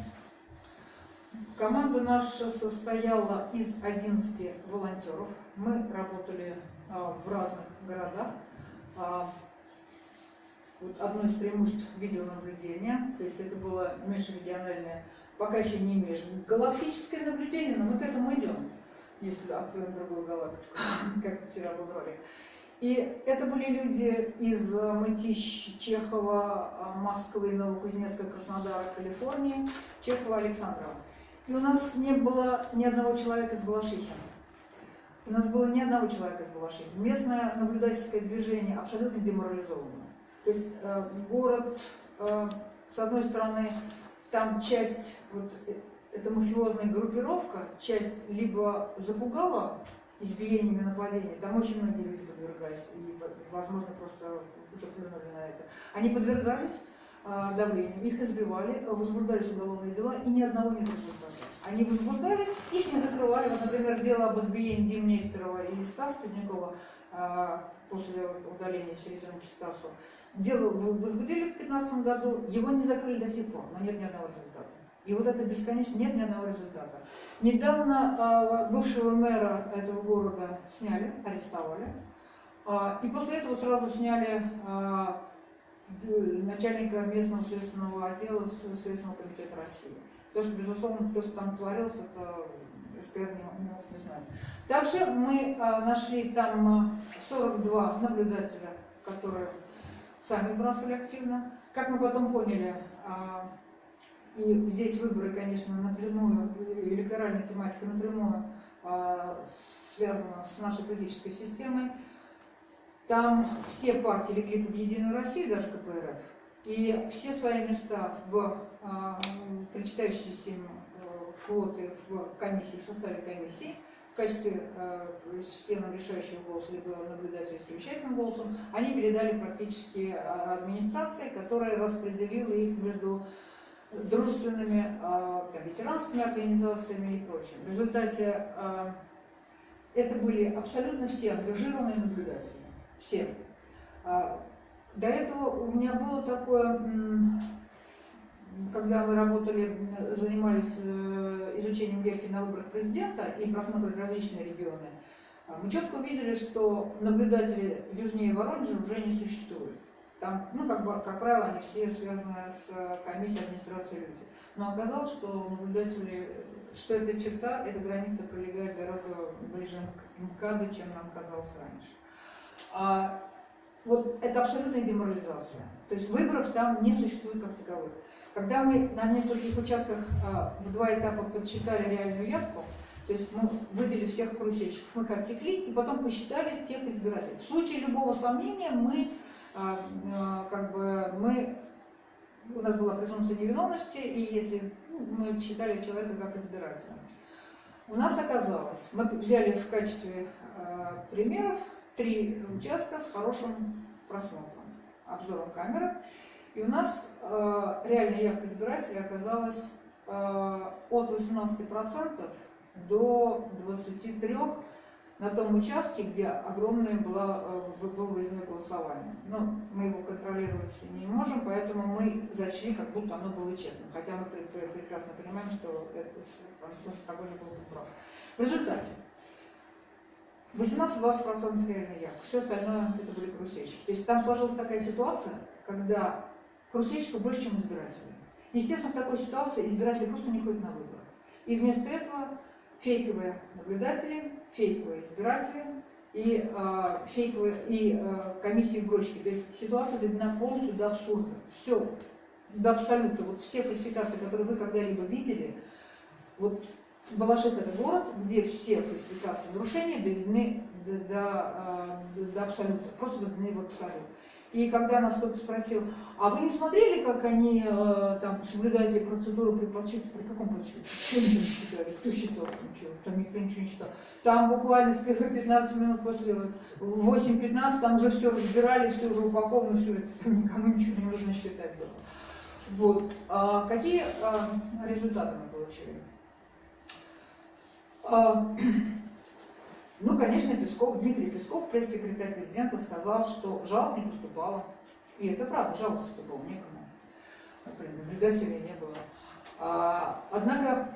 команда наша состояла из 11 волонтеров. Мы работали а, в разных городах. А, вот одно из преимуществ видеонаблюдения, то есть это было межрегиональное, пока еще не межгалактическое наблюдение, но мы к этому идем, если откроем другую галактику, как вчера был ролик. И это были люди из э, Мытищ, Чехова, Москвы, Новокузнецка, Краснодара, Калифорнии, Чехова, Александрова. И у нас не было ни одного человека из Балашихина. У нас было ни одного человека из Балашихина. Местное наблюдательское движение абсолютно деморализовано. То есть э, город, э, с одной стороны, там часть, вот, э, это мафиозная группировка, часть либо запугала избиениями, нападениями, там очень многие люди подвергались, и, возможно, просто уже плюнули на это. Они подвергались а, давлению, их избивали, возбуждались уголовные дела, и ни одного не результата. Они возбуждались, их не закрывали. Вот, например, дело об избиении Димнестерова и Стаса Позднякова а, после удаления селезенки Стасу. Дело возбудили в 2015 году, его не закрыли до сих пор, но нет ни одного результата. И вот это бесконечно, нет ни одного результата. Недавно а, бывшего мэра этого города сняли, арестовали. А, и после этого сразу сняли а, начальника местного следственного отдела Следственного комитета России. То, что, безусловно, то, что там творилось, это СКР не, не мог не знать. Также мы а, нашли там 42 наблюдателя, которые сами бросали активно. Как мы потом поняли, а, и здесь выборы, конечно, напрямую, электоральная тематика напрямую а, связана с нашей политической системой. Там все партии легли под Единую Россию, даже КПРФ, и все свои места в а, причитающиеся им э, квоты в комиссии, в составе комиссии – в качестве э, членов решающего голоса либо наблюдателя с совещательным голосом, они передали практически а, администрации, которая распределила их между дружественными э, там, ветеранскими организациями и прочим. В результате э, это были абсолютно все ангажированные наблюдатели. Все. Э, до этого у меня было такое когда мы работали, занимались э, изучением верки на выборах президента и просмотрели различные регионы, а, мы четко увидели, что наблюдатели южнее Воронежа уже не существуют. Там, ну, как, бы, как правило, они все связаны с комиссией администрации люди. Но оказалось, что наблюдатели, что эта черта, эта граница пролегает гораздо ближе к МКАДу, чем нам казалось раньше. А, вот это абсолютная деморализация. То есть выборов там не существует как таковых. Когда мы на нескольких участках а, в два этапа подсчитали реальную явку, то есть мы выделили всех карусельщиков, мы их отсекли и потом посчитали тех избирателей. В случае любого сомнения мы, а, как бы, мы у нас была презумпция невиновности, и если ну, мы считали человека как избирателя. У нас оказалось, мы взяли в качестве примеров три участка с хорошим просмотром, обзором камеры. И у нас э, реальная явка избирателей оказалась э, от 18% до 23% на том участке, где огромное было, э, было выездное голосование. Но мы его контролировать не можем, поэтому мы зачли, как будто оно было честным. Хотя мы прекрасно понимаем, что это такой же был прав. В результате 18-20% реальной явки, все остальное это были карусельщики. То есть там сложилась такая ситуация, когда карусельщиков больше, чем избирателей. Естественно, в такой ситуации избиратели просто не ходят на выборы. И вместо этого фейковые наблюдатели, фейковые избиратели и, э, фейковые, и э, комиссии брочки. То есть ситуация доведена полностью до абсурда. Все, до абсолюта. Вот все фальсификации, которые вы когда-либо видели, вот Балашик это город, где все фальсификации нарушения доведены до, до, до, до абсолюта, просто возведены в абсолют. И когда нас кто-то спросил, а вы не смотрели, как они э, там соблюдали процедуру при подсчете? При каком подсчете? Они там считали? Кто считал? Ничего? Там никто ничего не считал. Там буквально в первые 15 минут после 8-15 там уже все разбирали, все уже упаковано, все, там никому ничего не нужно считать было. Вот. А какие а, результаты мы получили? А, ну, конечно, Песков, Дмитрий Песков, пресс-секретарь президента, сказал, что жалоб не поступало. И это правда, жалоб поступало некому. Наблюдателей не было. А, однако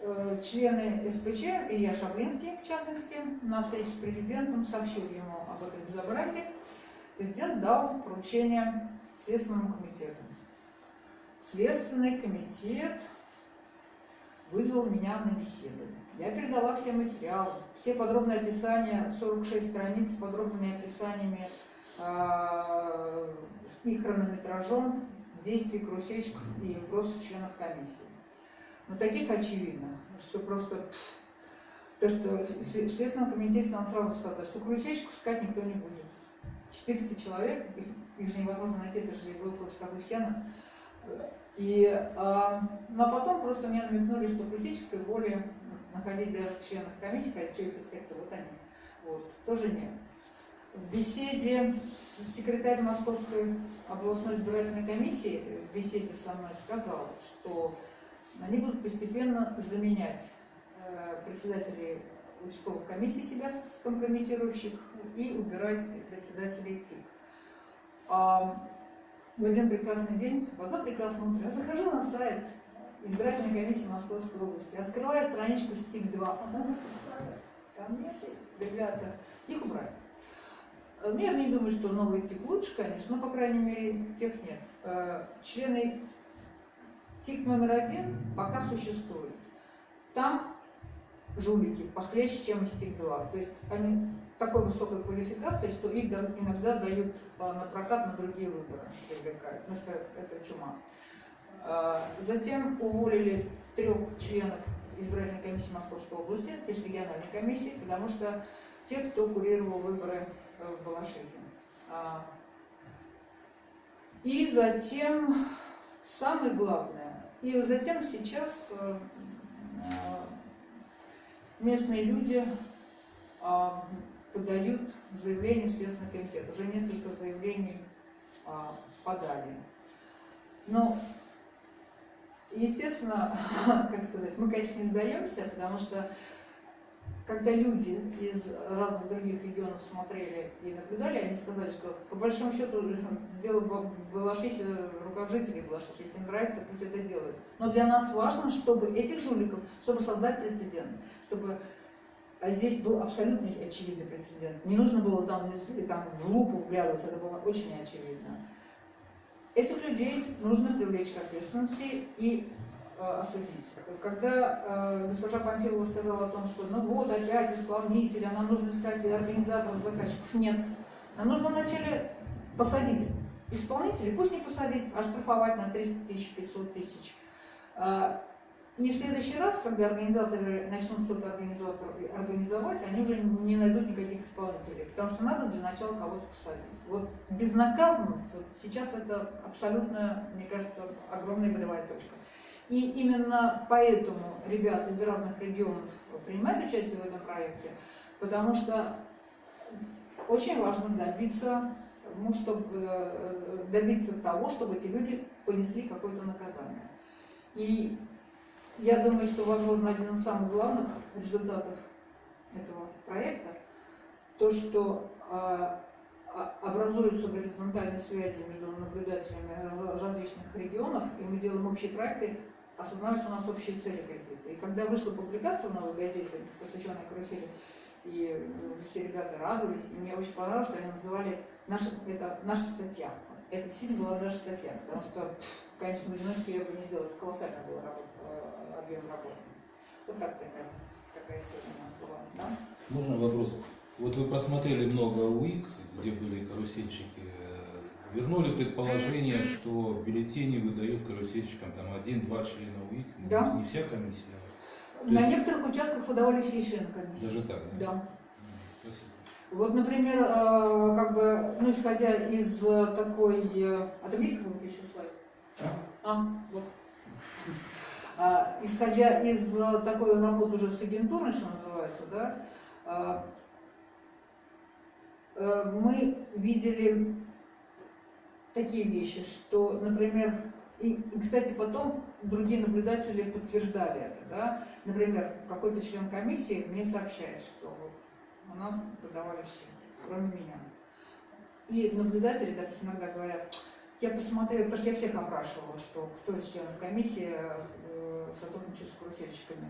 э, члены СПЧ, и я Шаблинский, в частности, на встрече с президентом сообщил ему об этом безобразии. Президент дал поручение Следственному комитету. Следственный комитет вызвал меня на беседу. Я передала все материалы, все подробные описания, 46 страниц с подробными описаниями э, и хронометражом действий карусельщиков и вопросов членов комиссии. Но таких очевидно, что просто... то, что в Следственном комитете нам сразу сказали, что карусельщиков искать никто не будет. 400 человек, их, их же невозможно найти, это же был просто такой сено. И, а, ну, а потом просто мне намекнули, что политической воли находить даже членов комиссии, хотя что их искать, то вот они. Вот, тоже нет. В беседе с секретарем Московской областной избирательной комиссии, в беседе со мной сказал, что они будут постепенно заменять э, председателей участковых комиссий себя скомпрометирующих и убирать председателей ТИК. В один прекрасный день, в одно прекрасное утро, я захожу на сайт избирательной комиссии Московской области, открываю страничку СТИК-2, а там нет, ребята, их убрали. Э, Я не думаю, что новый ТИК лучше, конечно, но, по крайней мере, тех нет. Э, Члены ТИК номер один пока существует. Там жулики похлеще, чем из ТИК-2. То есть они такой высокой квалификации, что их да- иногда дают а, на прокат на другие выборы, привлекают, потому что это чума. А, Затем уволили трех членов избирательной комиссии Московской области, есть региональной комиссии, потому что те, кто курировал выборы э, в Балашихе. А, И затем, самое главное, и затем сейчас э, э, местные люди подают заявление в Следственный комитет. Уже несколько заявлений а, подали. Но, естественно, как сказать, мы, конечно, не сдаемся, потому что когда люди из разных других регионов смотрели и наблюдали, они сказали, что по большому счету дело Балашихе, в руках жителей Балашихи. Если им нравится, пусть это делают. Но для нас важно, чтобы этих жуликов, чтобы создать прецедент, чтобы а здесь был абсолютно очевидный прецедент. Не нужно было там, там в лупу вглядываться, это было очень очевидно. Этих людей нужно привлечь к ответственности и э, осудить. Когда э, госпожа Памфилова сказала о том, что ну вот опять исполнители, а нам нужно искать организаторов, заказчиков, нет. Нам нужно вначале посадить исполнителей, пусть не посадить, а штрафовать на 300 тысяч, 500 тысяч. Э, и в следующий раз, когда организаторы начнут что-то организовать, они уже не найдут никаких исполнителей, потому что надо для начала кого-то посадить. Вот безнаказанность, вот сейчас это абсолютно, мне кажется, огромная болевая точка. И именно поэтому ребята из разных регионов принимают участие в этом проекте, потому что очень важно добиться, ну, чтобы, э, добиться того, чтобы эти люди понесли какое-то наказание. И я думаю, что, возможно, один из самых главных результатов этого проекта, то, что а, а, образуются горизонтальные связи между наблюдателями раз- различных регионов, и мы делаем общие проекты, осознавая, что у нас общие цели какие-то. И когда вышла публикация в новой газете, посвященная карусели, и э, все ребята радовались, и мне очень понравилось, что они называли наша, это наша статья. Это действительно была даже статья, потому что, конечно, в одиночку я бы не делала, это колоссальная была работа, объем работы. Вот так примерно, такая история у нас была, да? Можно вопрос? Вот вы просмотрели много УИК, где были карусельщики. Вернули предположение, что бюллетени выдают карусельщикам там один-два члена УИК, ну, Да. не вся комиссия. То На есть- некоторых участках выдавали все члены комиссии. Даже так, да? Да. Спасибо. Вот, например, э, как бы, ну, исходя из э, такой... А есть какой-нибудь еще слайд? А, вот. А, исходя из э, такой работы уже с агентурой, что называется, да, а, э, мы видели такие вещи, что, например, и, и, кстати, потом другие наблюдатели подтверждали это, да, например, какой-то член комиссии мне сообщает, что у нас подавали все, кроме меня. И наблюдатели, допустим, иногда говорят, я посмотрела, потому что я всех опрашивала, что кто из членов комиссии сотрудничает с.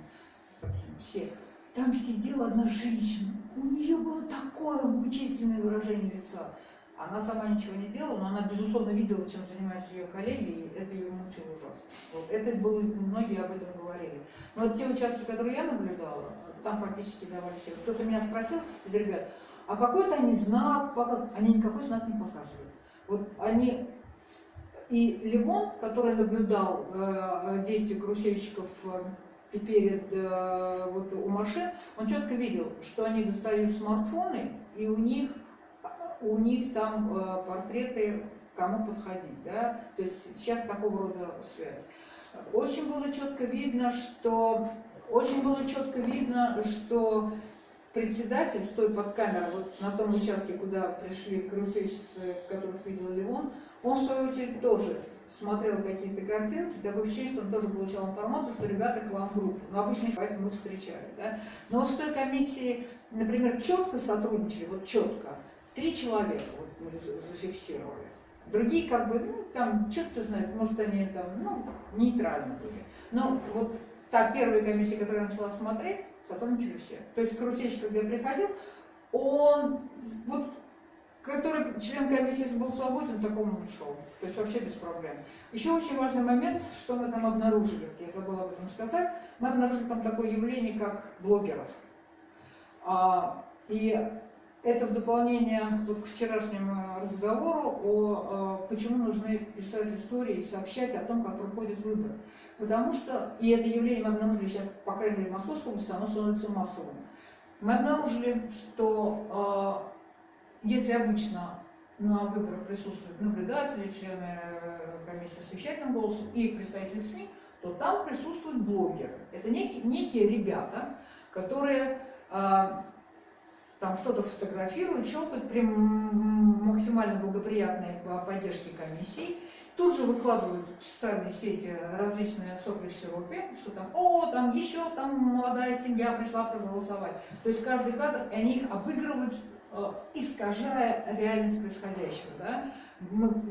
Допустим, все. Там сидела одна женщина, у нее было такое мучительное выражение лица. Она сама ничего не делала, но она, безусловно, видела, чем занимаются ее коллеги, и это ее мучило ужасно. Вот. Это было, многие об этом говорили. Но вот те участки, которые я наблюдала, там практически давали все. Кто-то меня спросил из ребят, а какой-то они знак показывают? Они никакой знак не показывают. Вот они и Лимон, который наблюдал э, действия карусельщиков э, перед э, вот, у машин, он четко видел, что они достают смартфоны, и у них, у них там э, портреты, кому подходить. Да? То есть сейчас такого рода связь. Очень было четко видно, что очень было четко видно, что председатель, стоя под камерой, вот на том участке, куда пришли карусельщицы, которых видел Леон, он, в свою очередь, тоже смотрел какие-то картинки, такое ощущение, что он тоже получал информацию, что ребята к вам в группу. Но обычно поэтому мы встречали. Да? Но вот в той комиссии, например, четко сотрудничали, вот четко, три человека вот мы зафиксировали. Другие как бы, ну, там, что кто знает, может, они там, ну, нейтрально были. Но вот та первая комиссия, которая начала смотреть, сотрудничали все. То есть карусельщик, когда приходил, он, вот который член комиссии был свободен, такому он шел. То есть вообще без проблем. Еще очень важный момент, что мы там обнаружили, я забыла об этом сказать, мы обнаружили там такое явление, как блогеров. А, и это в дополнение вот к вчерашнему разговору о, о почему нужно писать истории и сообщать о том, как проходят выборы. Потому что, и это явление мы обнаружили сейчас, по крайней мере, в Московской области, оно становится массовым. Мы обнаружили, что э, если обычно на выборах присутствуют наблюдатели, члены э, комиссии с вещательным голосом и представители СМИ, то там присутствуют блогеры. Это некие, некие ребята, которые э, там что-то фотографируют, щелкают при максимально благоприятной поддержке комиссии, тут же выкладывают в социальные сети различные сопли в сиропе, что там, о, там еще там молодая семья пришла проголосовать. То есть каждый кадр, они их обыгрывают искажая реальность происходящего. Да?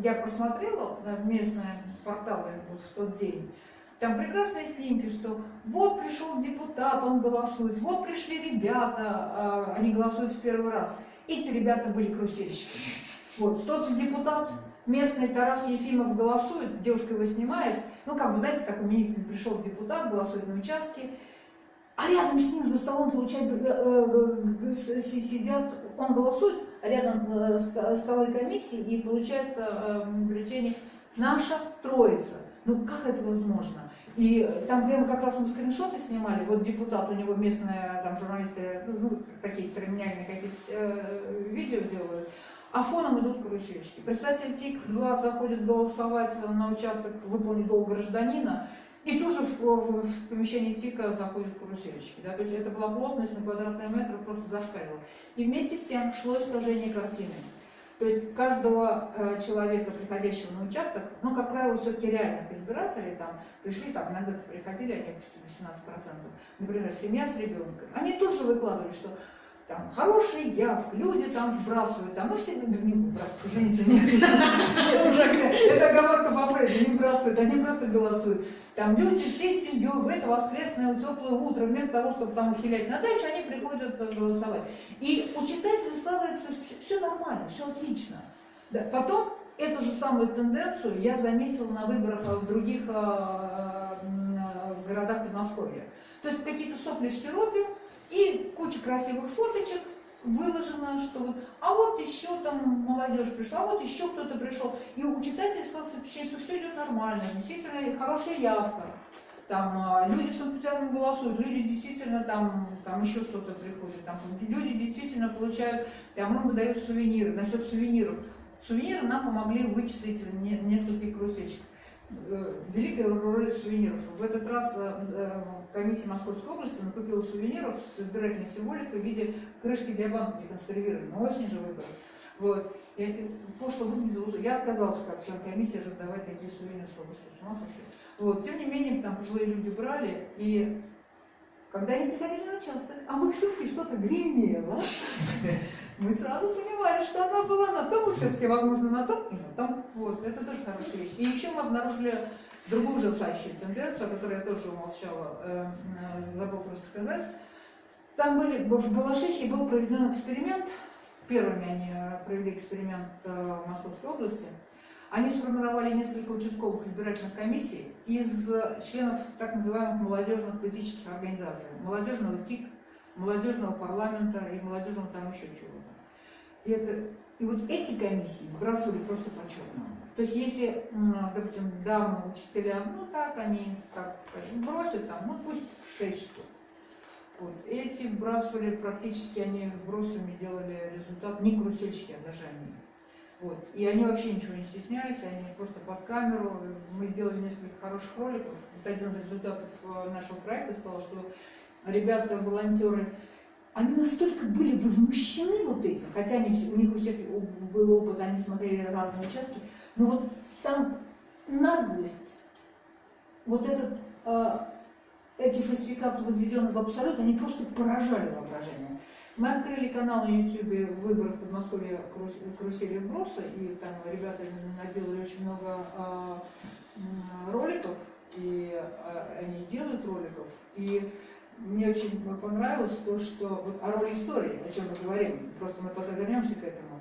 Я просмотрела местные порталы вот в тот день, там прекрасные снимки, что вот пришел депутат, он голосует, вот пришли ребята, а, они голосуют в первый раз. Эти ребята были карусельщиками. Вот, тот же депутат местный Тарас Ефимов голосует, девушка его снимает, ну, как бы, знаете, так умилительно пришел депутат, голосует на участке, а рядом с ним за столом, получают, э, э, сидят, он голосует, а рядом э, столы комиссии и получает бюллетени «Наша Троица». Ну как это возможно? И там прямо как раз мы скриншоты снимали, вот депутат, у него местные там журналисты, ну, какие-то церемониальные какие-то э, видео делают, а фоном идут карусельщики. Представитель ТИК-2 заходит голосовать на участок выполнить долг гражданина, и тоже в, в, в помещении ТИКа заходят карусельщики. Да? То есть это была плотность на квадратный метр просто зашкаливала. И вместе с тем шло искажение картины. То есть каждого э, человека, приходящего на участок, ну, как правило, все-таки реальных избирателей там пришли, там иногда приходили, они 18%, например, семья с ребенком, они тоже выкладывали, что там хороший явка, люди там сбрасывают, там, ну все, не выбрасывают, извините, нет, это оговорка по Фрейду, не выбрасывают, они просто голосуют. Там люди всей семьей в это воскресное теплое утро, вместо того, чтобы там ухилять на дачу, они приходят голосовать. И у читателя складывается все нормально, все отлично. Да. Потом эту же самую тенденцию я заметила на выборах в других э, э, городах Подмосковья. То есть какие-то сопли в сиропе, и куча красивых фоточек выложено, что вот, а вот еще там молодежь пришла, а вот еще кто-то пришел. И у читателей складывается впечатление, что все идет нормально, действительно хорошая явка. Там а, люди с энтузиазмом голосуют, люди действительно там, там еще что-то приходит, там, люди действительно получают, там им выдают сувениры. Насчет сувениров. Сувениры нам помогли вычислить нескольких карусельщиков. Э, великая роль сувениров. В этот раз э, э, комиссия Московской области накупила сувениров с избирательной символикой в виде крышки биобанка консервированной. Но очень же выбор. Вот. И пошло выглядело уже. Я отказался как член комиссии раздавать такие сувениры, с ума сошли. Вот. Тем не менее, там пожилые люди брали, и когда они приходили на участок, а их сумке что-то гремело, мы сразу понимали, что она была на том участке, возможно, на том и на том. Вот, это тоже хорошая вещь. И еще мы обнаружили другую ужасающую тенденцию, о которой я тоже умолчала, э, э, забыл просто сказать. Там были, в Балашихе был проведен эксперимент, первыми они э, провели эксперимент в Московской области, они сформировали несколько участковых избирательных комиссий из членов так называемых молодежных политических организаций, молодежного ТИК, молодежного парламента и молодежного там еще чего-то. И, это, и вот эти комиссии выбрасывали просто по черному. То есть если, допустим, дамы, учителя, ну так они так бросят там, ну пусть 6 штук. Вот. Эти вбрасывали практически, они вбросами делали результат, не карусельщики, а даже они. Вот. И они вообще ничего не стеснялись, они просто под камеру. Мы сделали несколько хороших роликов. Вот один из результатов э, нашего проекта стал, что ребята, волонтеры, они настолько были возмущены вот этим, хотя они, у них у всех был опыт, они смотрели разные участки, но вот там наглость, вот этот, э, эти фальсификации, возведенные в абсолют, они просто поражали воображение. Мы открыли канал на YouTube выборов в Подмосковья «Карус- карусели вброса, и там ребята наделали очень много м, роликов, и а, они делают роликов. И мне очень понравилось то, что вот о истории, о чем мы говорим, просто мы потом вернемся к этому.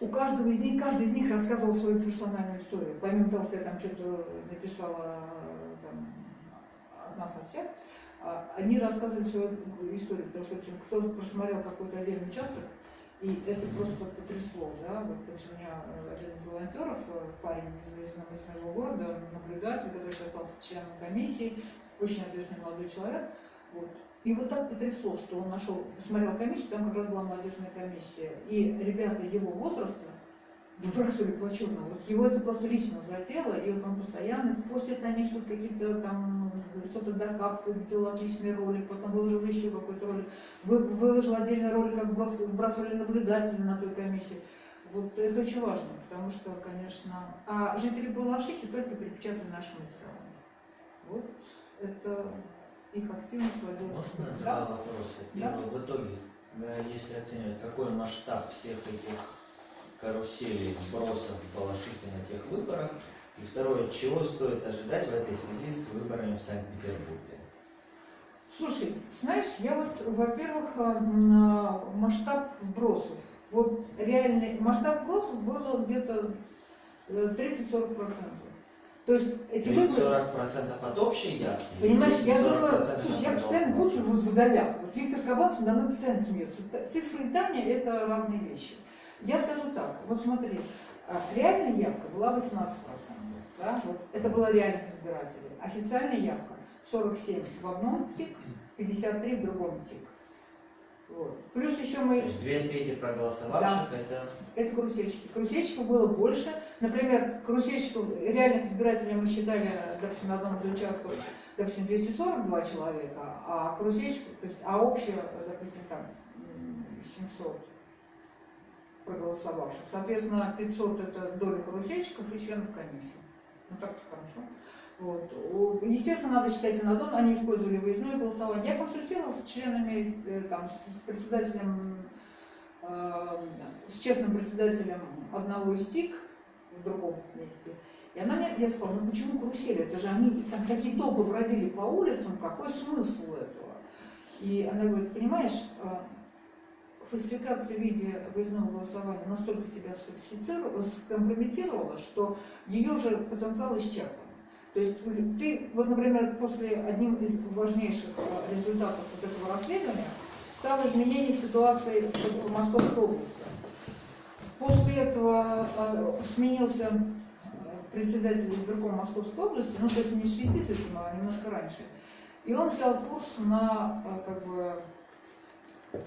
У каждого из них, каждый из них рассказывал свою персональную историю. Помимо того, что я там что-то написала там, от нас, от всех, а, они рассказывали свою историю, потому что допустим, кто просмотрел какой-то отдельный участок, и это просто потрясло, да, вот, то есть у меня э, один из волонтеров, э, парень из, из из моего города, наблюдатель, который сейчас стал членом комиссии, очень ответственный молодой человек, вот. И вот так потрясло, что он нашел, посмотрел комиссию, там как раз была молодежная комиссия, и ребята его возраста выбрасывали по черному. Вот его это просто лично задело, и вот он постоянно постит них что-то какие-то там, что-то докапывает, делал отличный ролик, потом выложил еще какой-то ролик, Вы- выложил отдельный ролик, как брос- вбрасывали наблюдатели на той комиссии. Вот это очень важно, потому что, конечно, а жители Балашихи только перепечатали наши материалы. Вот это их активность сводилась. Можно Да? два вопроса? Да. Первый, в итоге, да, если оценивать, какой масштаб всех этих каруселей, бросов Балашихи на тех выборах, и второе, чего стоит ожидать в этой связи с выборами в Санкт-Петербурге? Слушай, знаешь, я вот, во-первых, м, а, масштаб вбросов. Вот реальный масштаб вбросов было где-то э, 30-40 процентов. То есть эти выборы... 40% от общей или Понимаешь, я 30-40% думаю, слушай, я постоянно буду вот в долях. Вот Виктор Кабанов надо мной постоянно смеется. Цифры и Таня – это разные вещи. Я скажу так, вот смотри, а, реальная явка была 18%. Да? Вот, это было реальных избирателей. Официальная явка 47 в одном ТИК, 53 в другом ТИК. Вот. Плюс еще То мы есть две трети проголосовавших это это карусельщики. Карусельщиков было больше. Например, карусельщиков, реальных избирателей мы считали, допустим, на одном из участков, допустим, 242 человека, а карусельщиков, то есть, а общее, допустим, там м, 700 проголосовавших. Соответственно, 500 это доля карусельщиков и членов комиссии. Ну так-то хорошо. Вот. Естественно, надо считать на дом, они использовали выездное голосование. Я консультировалась с членами, э, там, с председателем э, с честным председателем одного из ТИК в другом месте. И она мне, я сказала, ну почему карусели? Это же они там такие толпы бродили по улицам, какой смысл этого? И она говорит, понимаешь, э, фальсификация в виде выездного голосования настолько себя сфальсифицировала, скомпрометировала, что ее же потенциал исчерпан. То есть ты, вот, например, после одним из важнейших э, результатов вот этого расследования стало изменение ситуации в Московской области. После этого э, сменился э, председатель избиркома Московской области, ну, то есть не в связи с этим, а немножко раньше. И он взял курс на, как бы, ну,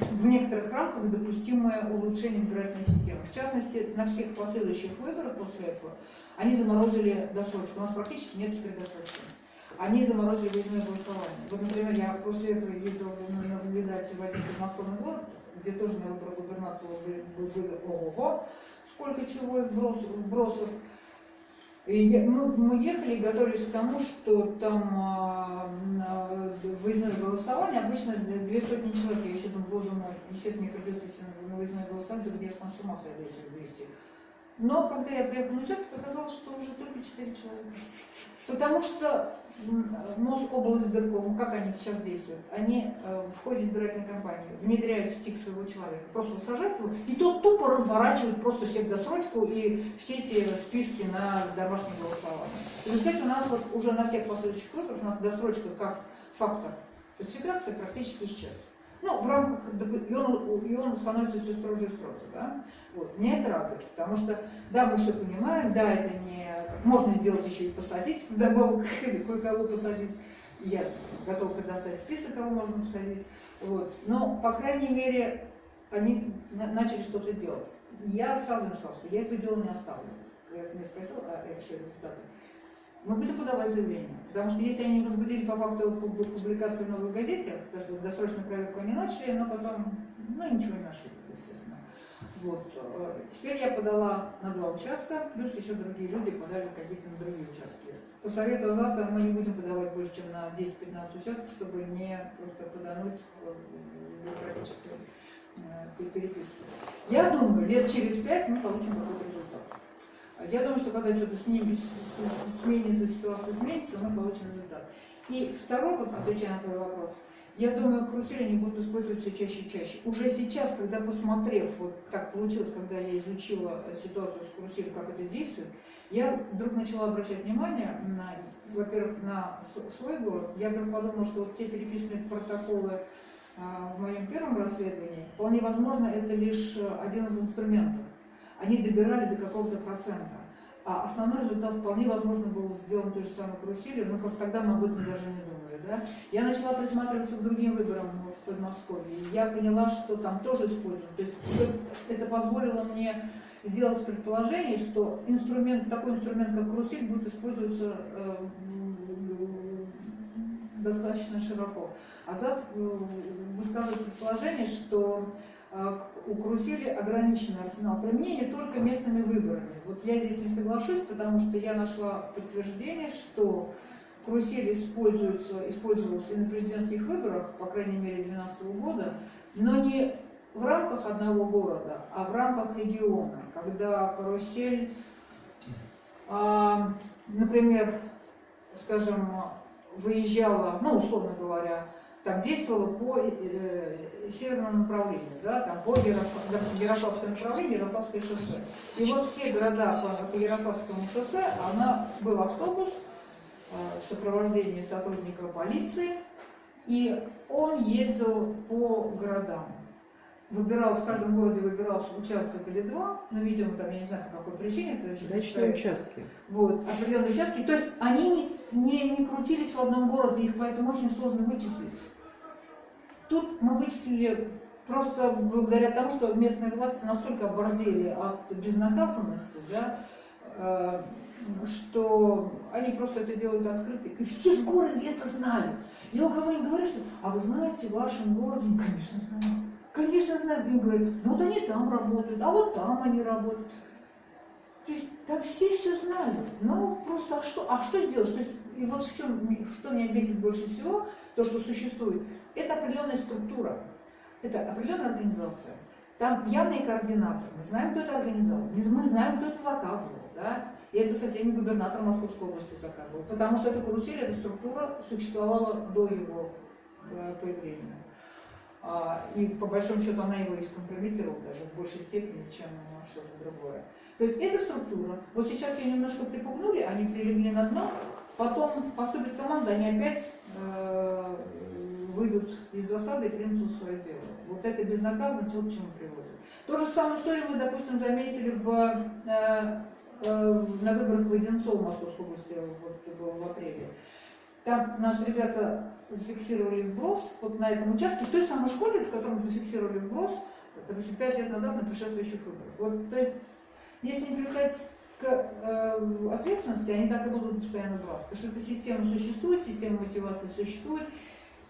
в некоторых рамках допустимое улучшение избирательной системы. В частности, на всех последующих выборах после этого они заморозили досрочку. У нас практически нет теперь досрочки. Они заморозили выездное голосование. Вот, например, я после этого ездила на- наблюдать в один подмосковный город, где тоже на выборы губернатора были ого-го, сколько чего вбросов. И мы, мы ехали и готовились к тому, что там на выездное голосование обычно две сотни человек. Я еще думаю, боже мой, естественно, мне придется идти на выездное голосование, где я с ума сойду, если 200. Но когда я приехала на участок, оказалось, что уже только 4 человека. Потому что Мособлсбирком, как они сейчас действуют, они э, в ходе избирательной кампании внедряют в ТИК своего человека, просто сажают его, и тот тупо разворачивает просто всех досрочку и все эти списки на домашнее голосование. В результате у нас вот уже на всех последующих выборах у нас досрочка как фактор фальсификации практически исчез. Ну, в рамках, и он, и он становится все строже и строже, да. Вот. Меня это радует, потому что, да, мы все понимаем, да, это не... Можно сделать еще и посадить, вдобавок кое-кого посадить. Я готова предоставить список, кого можно посадить. Вот. Но, по крайней мере, они на- начали что-то делать. Я сразу им сказала, что я этого дела не оставлю. Когда ты меня спросил, а э, что результаты. Мы будем подавать заявление. Потому что если они возбудили по факту пуб- публикации в новой газете, потому что досрочную проверку они начали, но потом, ну, ничего не нашли, естественно. Вот. э, Теперь я подала на два участка, плюс еще другие люди подали какие-то на другие участки. По совету Азата мы не будем подавать больше, чем на 10-15 участков, чтобы не просто подануть в бюрократическую э, переписку. Я думаю, лет через пять мы получим какой-то результат. Я думаю, что когда что-то с с- сменится, ситуация изменится, мы получим результат. И второй, вот отвечая на твой вопрос, я думаю, карусели они будут использовать все чаще и чаще. Уже сейчас, когда посмотрев, вот так получилось, когда я изучила ситуацию с каруселью, как это действует, я вдруг начала обращать внимание на, во-первых, на свой город. Я вдруг подумала, что вот те переписанные протоколы а, в моем первом расследовании, вполне возможно, это лишь э, один из инструментов. Они добирали до какого-то процента. А основной результат вполне возможно был сделан той же самой каруселью, но просто тогда мы об этом даже не думали. Да? Я начала присматриваться к другим выборам в Подмосковье, и я поняла, что там тоже используют. То есть это- позволило мне сделать предположение, что инструмент, такой инструмент, как карусель, будет использоваться э, достаточно широко. Азат э, высказывает предположение, что э, у карусели ограниченный арсенал применения только местными выборами. Вот я здесь не соглашусь, потому что я нашла подтверждение, что карусель используется, использовался и на президентских выборах, по крайней мере 2012 года, но не в рамках одного города, а в рамках региона, когда карусель, а, например, скажем, выезжала, ну, условно говоря, там действовала по э, северному направлению, да, там по Ярослав, допустим, Ярославское направление, Ярославское шоссе. И вот все города по, по Ярославскому шоссе, она был автобус э, в сопровождении сотрудника полиции, и он ездил по городам. Выбирал, в каждом городе выбирался участок или два, но, видимо, там, я не знаю, по какой причине, то есть Дачные участки. вот, определенные участки. То есть они не, не крутились в одном городе, их поэтому очень сложно вычислить. Тут мы вычислили просто благодаря тому, что местные власти настолько оборзели от безнаказанности, да, э, что они просто это делают открыто. И все в городе это знают. Я у кого-нибудь говорю, что, а вы знаете, в вашем городе, конечно, знаю. Конечно, знаю. Им говорят, ну вот они там работают, а вот там они работают. То есть там все все знают. Ну, просто, а что, а что сделать? То есть, и вот в чем, что меня бесит больше всего, то, что существует, это определенная структура, это определенная организация. Там явные координаторы. Мы знаем, кто это организовал, мы знаем, кто это заказывал. Да? И это совсем не губернатор Московской области заказывал. Потому что эта карусель, эта структура существовала до его э, появления. А, И по большому счету она его и скомпрометировала даже в большей степени, чем что-то другое. То есть эта структура, вот сейчас ее немножко припугнули, они прилегли на дно, потом поступит команда, они опять э, выйдут из засады и примут свое дело. Вот эта безнаказанность вот к чему приводит. То же самую историю мы, допустим, заметили в, э, э, на выборах в Одинцово Московской области вот, в апреле. Там наши ребята зафиксировали вброс вот на этом участке, в той самой школе, в котором зафиксировали вброс, допустим, пять лет назад на предшествующих выборах. Вот, то есть, если не привлекать к э, ответственности, они так и будут постоянно браться. Потому что эта система существует, система мотивации существует,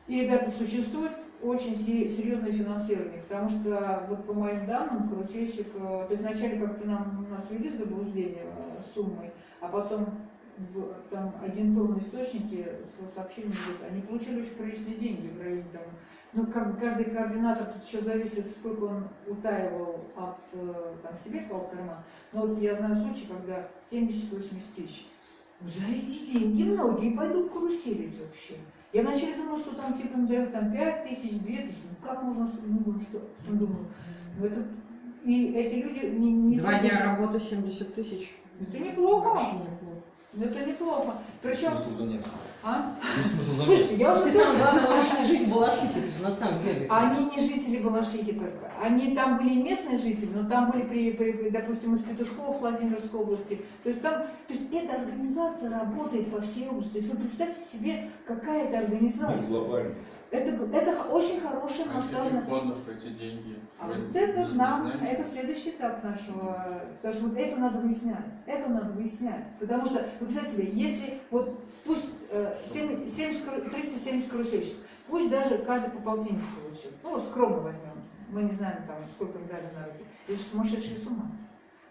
и ребята существует очень се- серьезное финансирование, потому что вот по моим данным карусельщик, э, то есть вначале как-то нам нас ввели в заблуждение э, суммой, а потом в там, агентурные источники со- сообщили, мне, говорят, они получили очень приличные деньги в районе там. Ну, как каждый координатор, тут еще зависит, сколько он утаивал от э, там, себе клал карман. Но вот я знаю случай, когда 70-80 тысяч. Ну, За эти деньги многие пойдут каруселить вообще. Я вначале думала, что там типа дают там 5 тысяч, 2 тысячи. Ну как можно, ну, что? Потом думаю, ну это... И эти люди не... не Два дня работы 70 тысяч. Это неплохо. Вообще неплохо. Ну, Это неплохо. Причем... Смысл занятия. А? Ну, смысл занятия. Слушайте, я уже... Ты самое главное, не жить в Балашихе, на самом деле. Они не жители Балашихи только. Они там были местные жители, но там были, при, при- при, допустим, из Петушков Владимирской области. То есть там, то есть эта организация работает по всей области. То есть вы представьте себе, какая это организация. глобально. Это, это очень хорошая А масштабная... фондов эти деньги? А вы вот это нам, знаете? это следующий этап нашего, потому что вот это надо выяснять, это надо выяснять, потому что, вы представьте себе, если вот пусть э, 7 70 кару- 370 карусельщиков, пусть даже каждый по полтиннику получил, ну вот скромно возьмем, мы не знаем там, сколько им дали на руки, это же сумасшедшая сумма,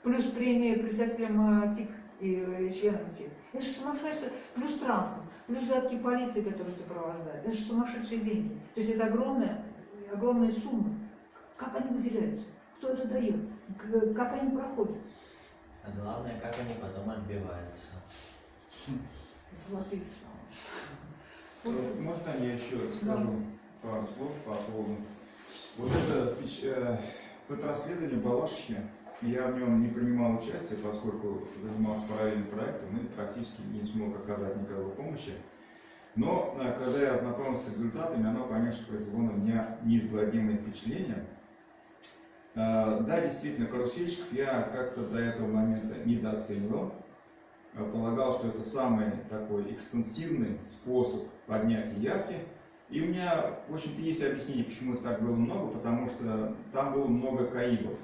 плюс премия председателям э, ТИК и э, членам ТИК, это же сумасшедшая, плюс транспорт, плюс задатки полиции, которые сопровождают, это же сумасшедшие деньги, то есть это огромная, огромные суммы. Как они выделяются? Кто это дает? Как они проходят? А главное, как они потом отбиваются. Золотые слова. Э, Можно я еще скажу пару слов по поводу вот это, впеч- э, это расследование Балашихи, я в нем не принимал участие, поскольку занимался параллельным проектом и практически не смог оказать никакой помощи. Но э, когда я ознакомился с результатами, оно, конечно, произвело на меня неизгладимое впечатление. Э, Да, действительно, карусельщиков я как-то до этого момента недооценивал. Э, Полагал, что это самый такой экстенсивный способ поднятия явки. И у меня, в общем-то, есть объяснение, почему их так было много, потому что там было много каибов.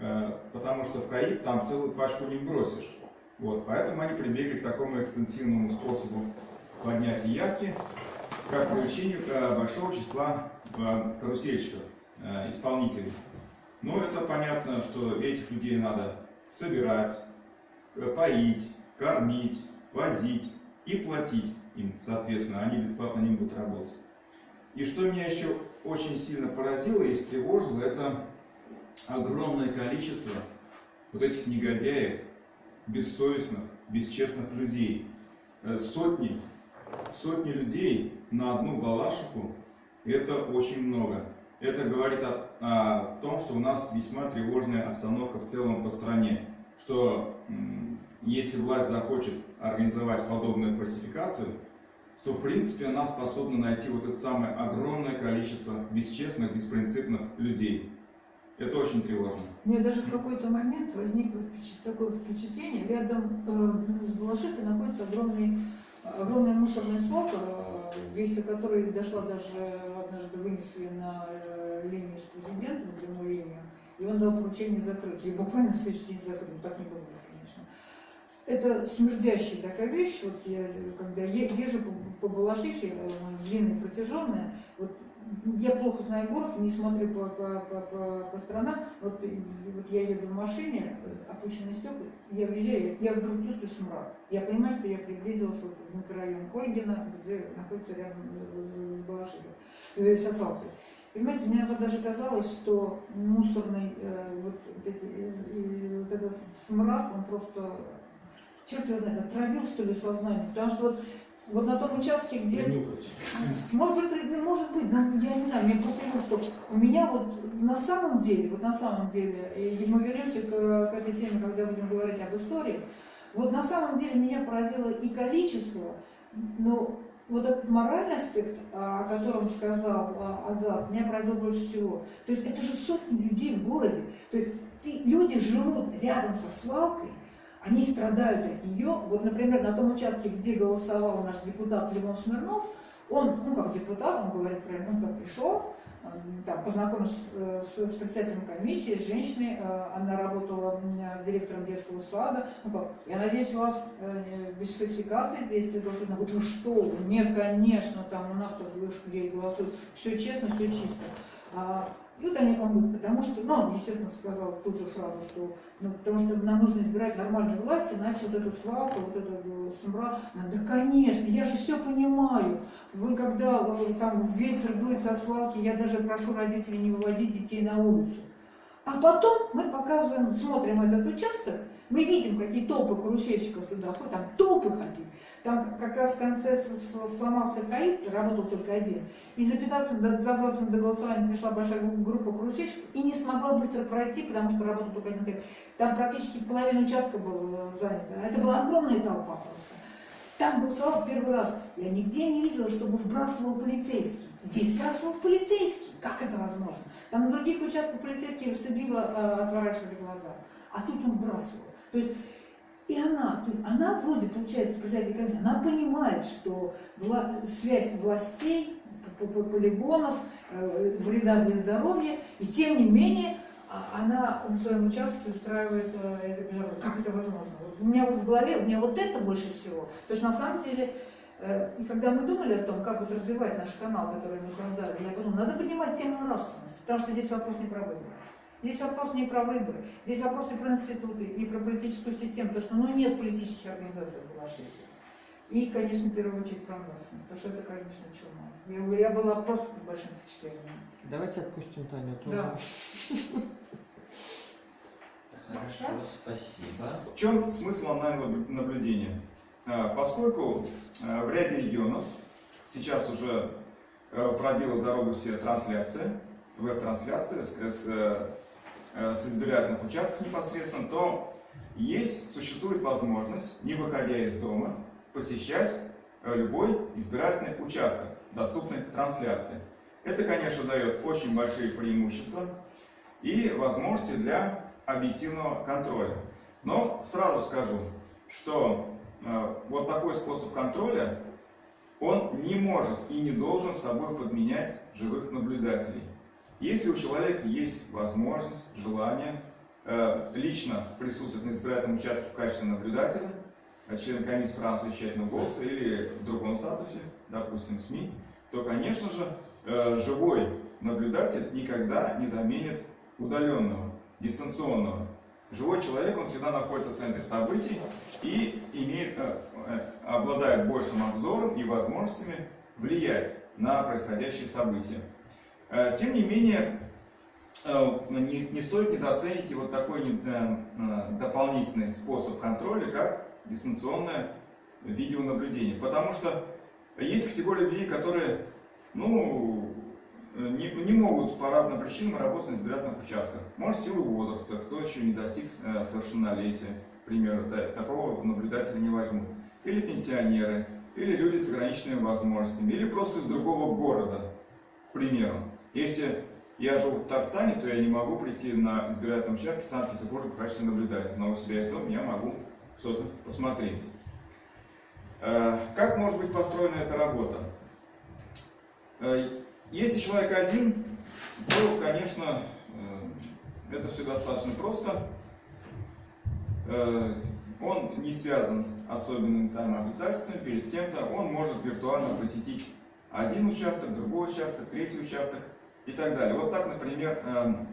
Э, Потому что в каиб там целую пачку не бросишь. Вот, поэтому они прибегли к такому экстенсивному способу поднятия явки, как привлечению э, большого числа э, карусельщиков, исполнителей. Ну, это понятно, что этих людей надо собирать, поить, кормить, возить и платить им, соответственно, они бесплатно не будут работать. И что меня еще очень сильно поразило и встревожило, это огромное количество вот этих негодяев, бессовестных, бесчестных людей. Э, Сотни, сотни людей на одну галашику, это очень много. Это говорит о, о том, что у нас весьма тревожная обстановка в целом по стране. Что если власть захочет организовать подобную фальсификацию, то в принципе она способна найти вот это самое огромное количество бесчестных, беспринципных людей. Это очень тревожно. У меня даже в какой-то момент возникло такое впечатление, рядом э, с Балашихой находится огромный, огромная мусорная свалка, э, о которой дошла даже однажды вынесли на э, линию с президентом, прямую линию, и он дал поручение закрыть. И буквально следующий день закрыть, Ну, так не бывает, конечно. Это смердящая такая вещь, вот я, когда езжу по, по Балашихе, э, длинная, протяженная, вот я плохо знаю город, не смотрю по, по, по, по, по сторонам. Вот, вот я еду в машине, э, опущенные стекла, я въезжаю, я вдруг чувствую смрад. Я понимаю, что я приблизилась вот в микрорайон Ольгина, где находится рядом с, с Балашихой, э, с асфальтом. Понимаете, мне иногда даже казалось, что мусорный э, вот, эти, и вот этот смрад, он просто, черт его знает, отравил, что ли, сознание. Потому что вот, вот на том участке, где... Может быть, ну, может быть, но я не знаю, мне просто кажется, что у меня вот на самом деле, вот на самом деле, и мы вернемся к, к этой теме, когда будем говорить об истории, вот на самом деле меня поразило и количество, но вот этот моральный аспект, а, о котором сказал а, Азат, меня поразил больше всего. То есть это же сотни людей в городе. То есть ты- люди живут рядом со свалкой, они страдают от нее. Вот, например, на том участке, где голосовал наш депутат Левон Смирнов, он, ну, как депутат, он говорит он как пришел, там, познакомился э, с, с председателем комиссии, с женщиной, э, она работала директором детского сада. Ну, как, я надеюсь, у вас э, без фальсификации здесь голосуют. Она говорит, вы что? Нет, конечно, там у нас тут где голосуют. Все честно, все чисто. Вот они, он говорит, потому что, ну, он, естественно, сказал тут же фразу, что, ну, потому что нам нужно избирать нормальные власти, иначе вот эта свалка, вот эта э, смра, да, конечно, я же все понимаю. Вы когда там ветер дует со свалки, я даже прошу родителей не выводить детей на улицу. А потом мы показываем, смотрим этот участок, мы видим, какие толпы карусельщиков туда ходят, там толпы ходили. Там как раз в конце сломался КАИП, работал только один. И за 15 минут, за 20 минут до голосования пришла большая группа карусельщиков и не смогла быстро пройти, потому что работал только один КАИП. Там практически половина участка была занята. Это была огромная толпа просто. Там голосовал первый раз. Я нигде не видела, чтобы вбрасывал полицейский. Здесь вбрасывал полицейский. Как это возможно? Там на других участках полицейские стыдливо э, отворачивали глаза. А тут он вбрасывал. То есть и она, она вроде, получается, председатель комиссии, она понимает, что вла связь властей, полигонов, э, вреда для здоровья, и тем не менее а, она на своем участке устраивает э, это международное. Как это возможно? У меня вот в голове, у меня вот это больше всего. То есть на самом деле, э, и когда мы думали о том, как вот развивать наш канал, который мы создали, я подумала, надо поднимать тему нравственности, потому что здесь вопрос не про. Здесь вопрос не про выборы, здесь вопрос и про институты, и про политическую систему, потому что ну, нет политических организаций в Балашихе. И, конечно, в первую очередь про нравственность, потому что это, конечно, чума. Я, я была просто под большим впечатлением. Давайте отпустим Таню тоже. Да. Хорошо, спасибо. В чем смысл онлайн-наблюдения? А, поскольку а, в ряде регионов сейчас уже а, пробила дорогу все трансляции, веб-трансляции с, с, э, с избирательных участков непосредственно, то есть, существует возможность, не выходя из дома, посещать э, любой избирательный участок, доступный трансляции. Это, конечно, дает очень большие преимущества и возможности для объективного контроля. Но сразу скажу, что э, вот такой способ контроля, он не может и не должен собой подменять живых наблюдателей. Если у человека есть возможность, желание э, лично присутствовать на избирательном участке в качестве наблюдателя, э, член комиссии права совещательного голоса или в другом статусе, допустим, СМИ, то, конечно же, э, живой наблюдатель никогда не заменит удаленного, дистанционного. Живой человек, он всегда находится в центре событий и имеет, обладает большим обзором и возможностями влиять на происходящие события. Э, тем не менее, э, не, не стоит недооценить вот такой э, дополнительный способ контроля, как дистанционное видеонаблюдение. Потому что есть категория людей, которые ну, не, не могут по разным причинам работать на избирательных участках. Может, силу возраста, кто еще не достиг совершеннолетия, к примеру, да, такого наблюдателя не возьмут. Или пенсионеры, или люди с ограниченными возможностями, или просто из другого города, к примеру. Если я живу в Татарстане, то я не могу прийти на избирательном участке Санкт-Петербурга в качестве наблюдателя, но у себя из дома я могу что-то посмотреть. Э, как может быть построена эта работа? Э, если человек один, то, конечно, э, это все достаточно просто. Он не связан особенными там обязательствами перед кем-то. Он может виртуально посетить один участок, другой участок, третий участок – и так далее. Вот так, например, эм,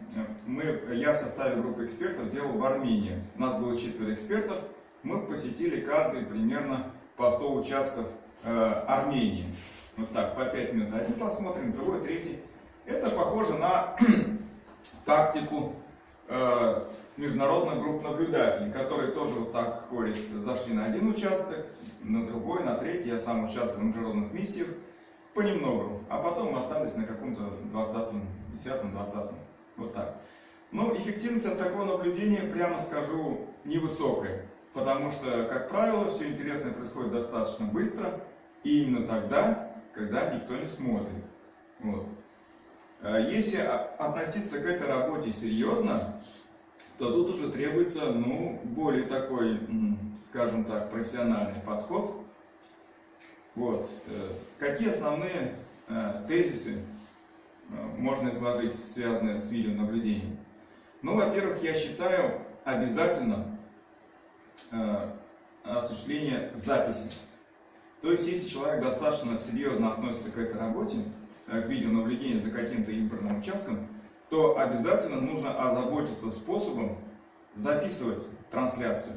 мы, я в составе группы экспертов делал в Армении. У нас было четверо экспертов. Мы посетили каждый примерно по 100 участков э, Армении. Вот так, по 5 минут. Один посмотрим, другой, третий. Это похоже на тактику э, международных групп наблюдателей, которые тоже вот так ходят, зашли на один участок, на другой, на третий. Я сам участвовал в международных миссиях понемногу, а потом мы остались на каком-то 20-м, 10-м, 20-м, вот так. Но эффективность от такого наблюдения, прямо скажу, невысокая, потому что, как правило, все интересное происходит достаточно быстро, и именно тогда, когда никто не смотрит. Вот. А если относиться к этой работе серьезно, то тут уже требуется ну, более такой, скажем так, профессиональный подход, вот. Э, какие основные э, тезисы э, можно изложить, связанные с видеонаблюдением? Ну, во-первых, я считаю обязательно осуществление записи. То есть, если человек достаточно серьезно относится к этой работе, к видеонаблюдению за каким-то избранным участком, то обязательно нужно озаботиться способом записывать трансляцию.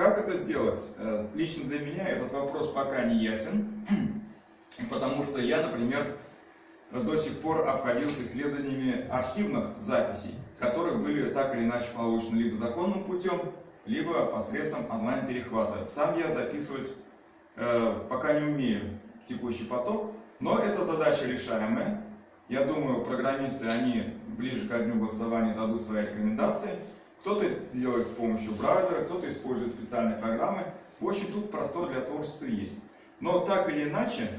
Как это сделать? Э, Лично для меня этот вопрос пока не ясен, потому что я, например, до сих пор обходился исследованиями архивных записей, которые были так или иначе получены либо законным путем, либо посредством онлайн-перехвата. Сам я записывать э, пока не умею текущий поток, но это задача решаемая. Я думаю, программисты, они ближе к дню голосования дадут свои рекомендации. Кто-то делает с помощью браузера, кто-то использует специальные программы. В общем, тут простор для творчества есть. Но так или иначе,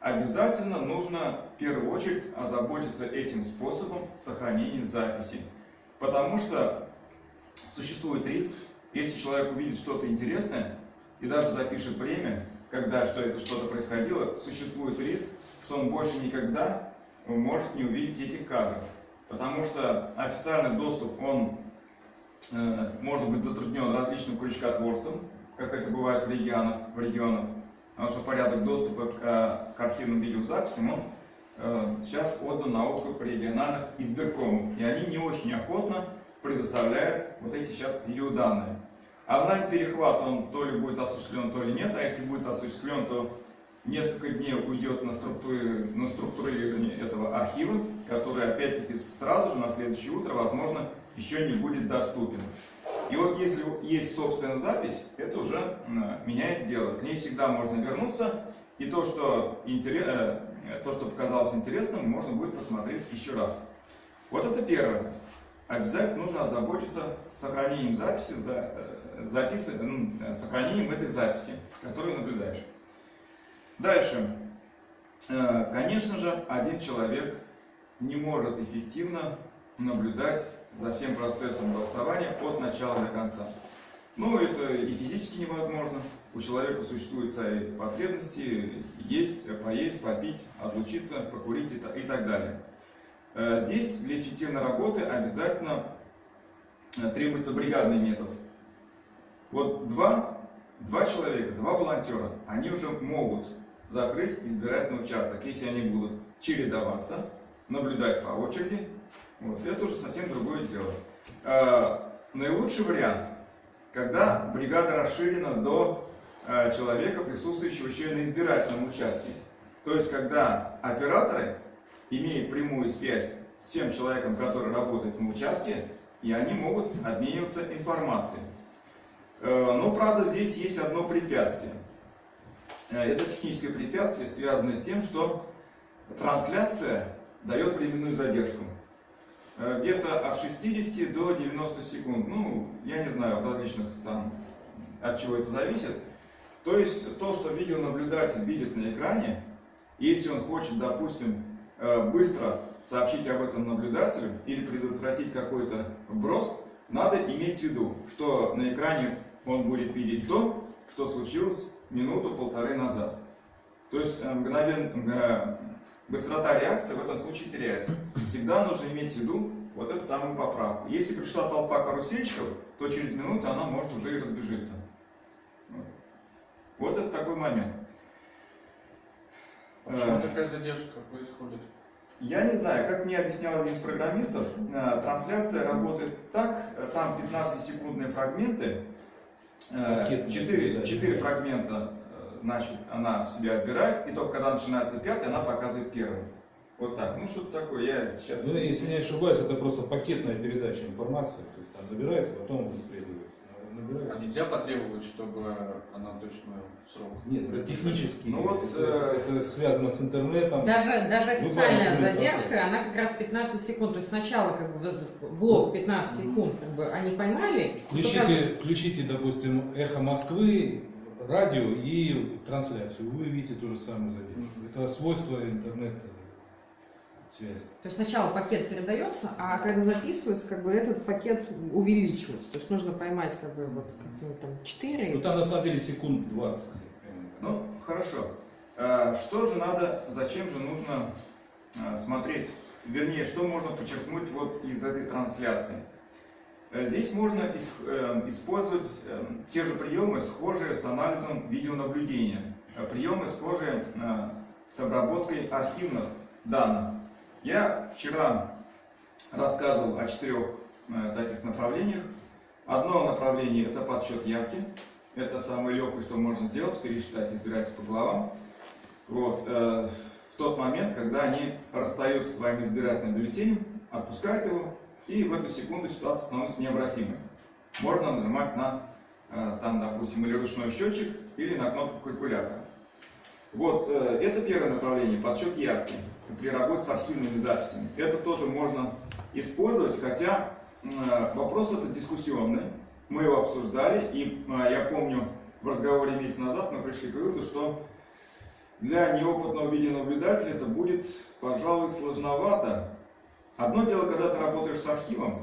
обязательно нужно в первую очередь озаботиться этим способом сохранения записи. Потому что существует риск, если человек увидит что-то интересное и даже запишет время, когда что это что-то происходило, существует риск, что он больше никогда может не увидеть этих кадров. Потому что официальный доступ, он может быть затруднен различным крючкотворством, как это бывает в регионах, в регионах. Потому что порядок доступа к, э, к архивным видеозаписям, он э, сейчас отдан на откуп региональных избиркомов. И они не очень охотно предоставляют вот эти сейчас видеоданные. Онлайн-перехват, он то ли будет осуществлен, то ли нет, а если будет осуществлен, то несколько дней уйдет на, структури... на структурирование этого архива, который опять-таки сразу же на следующее утро, возможно, еще не будет доступен. И вот если есть собственная запись, это уже меняет дело. К ней всегда можно вернуться, и то, что, интерес... э, то, что показалось интересным, можно будет посмотреть еще раз. Вот это первое. Обязательно нужно озаботиться сохранением записи, за, э, записи, ну, сохранением этой записи, которую наблюдаешь. Дальше. Конечно же, один человек не может эффективно наблюдать за всем процессом голосования от начала до конца. Ну, это и физически невозможно. У человека существуют свои потребности, есть, поесть, попить, отлучиться, покурить и та- и так далее. Э, Здесь для эффективной работы обязательно э, требуется бригадный метод. Вот два, два человека, два волонтера, они уже могут закрыть избирательный участок, если они будут чередоваться, наблюдать по очереди. Вот, это уже совсем другое дело. Э, Наилучший вариант, когда бригада расширена до э, человека, присутствующего еще и на избирательном участке. То есть, когда операторы имеют прямую связь с тем человеком, который работает на участке, и они могут обмениваться информацией. Э, Но, правда, здесь есть одно препятствие. Э, Это техническое препятствие, связанное с тем, что трансляция дает временную задержку. Э, Где-то от 60 до 90 секунд. Ну, я не знаю, в различных там, от чего это зависит. То есть, то, что видеонаблюдатель видит на экране, если он хочет, допустим, э, быстро сообщить об этом наблюдателю или предотвратить какой-то вброс, надо иметь в виду, что на экране он будет видеть то, что случилось минуту-полторы назад. То есть э, мгновен, быстрота реакции в этом случае теряется. Всегда нужно иметь в виду вот эту самую поправку. Если пришла толпа карусельщиков, то через минуту она может уже и разбежиться. Вот. Это такой момент. Почему Э, такая задержка происходит? Я не знаю, как мне объяснял один из программистов, э, трансляция работает так, э, там 15-секундные фрагменты, Пакетные 4, передачи. 4 фрагмента, э, значит, она в себя отбирает, и только когда начинается пятый, она показывает первый. Вот так. Ну, что-то такое, я сейчас... Ну, если не ошибаюсь, это просто пакетная передача информации. То есть там набирается, потом выстреливается. А Набирается. нельзя потребовать, чтобы она точно в срок? Нет, это технически. Ну вот, это, э, это связано с интернетом. Даже, даже официальная задержка, она как раз 15 секунд. То есть сначала как бы блок 15 секунд как бы они поймали. Включите, включите, допустим, эхо Москвы, радио и трансляцию. Вы увидите ту же самую задержку. Это свойство интернет-связи. То есть сначала пакет передается, а когда записывается, как бы этот пакет увеличивается. То есть нужно поймать как бы вот как, ну, там 4. Ну там на самом деле секунд 20. Ну, хорошо. Э, Что же надо, зачем же нужно э, смотреть, вернее, что можно подчеркнуть вот из этой трансляции? Э, Здесь можно ис- э, использовать э, те же приемы, схожие с анализом видеонаблюдения, Э, приемы, схожие э, с обработкой архивных данных. Я вчера рассказывал о четырех таких направлениях. Одно направление – это подсчет явки. Это самое легкое, что можно сделать, пересчитать избирателей по главам. Вот, в тот момент, когда они расстаются со своим избирательным бюллетенем, отпускают его, и в эту секунду ситуация становится необратимой. Можно нажимать на, э, там, допустим, или ручной счетчик, или на кнопку калькулятора. Вот, э, это первое направление, подсчет явки при работе с архивными записями. Это тоже можно использовать, хотя э, вопрос этот дискуссионный. Мы его обсуждали, и я помню, в разговоре месяц назад мы пришли к выводу, что для неопытного видеонаблюдателя это будет, пожалуй, сложновато. Одно дело, когда ты работаешь с архивом,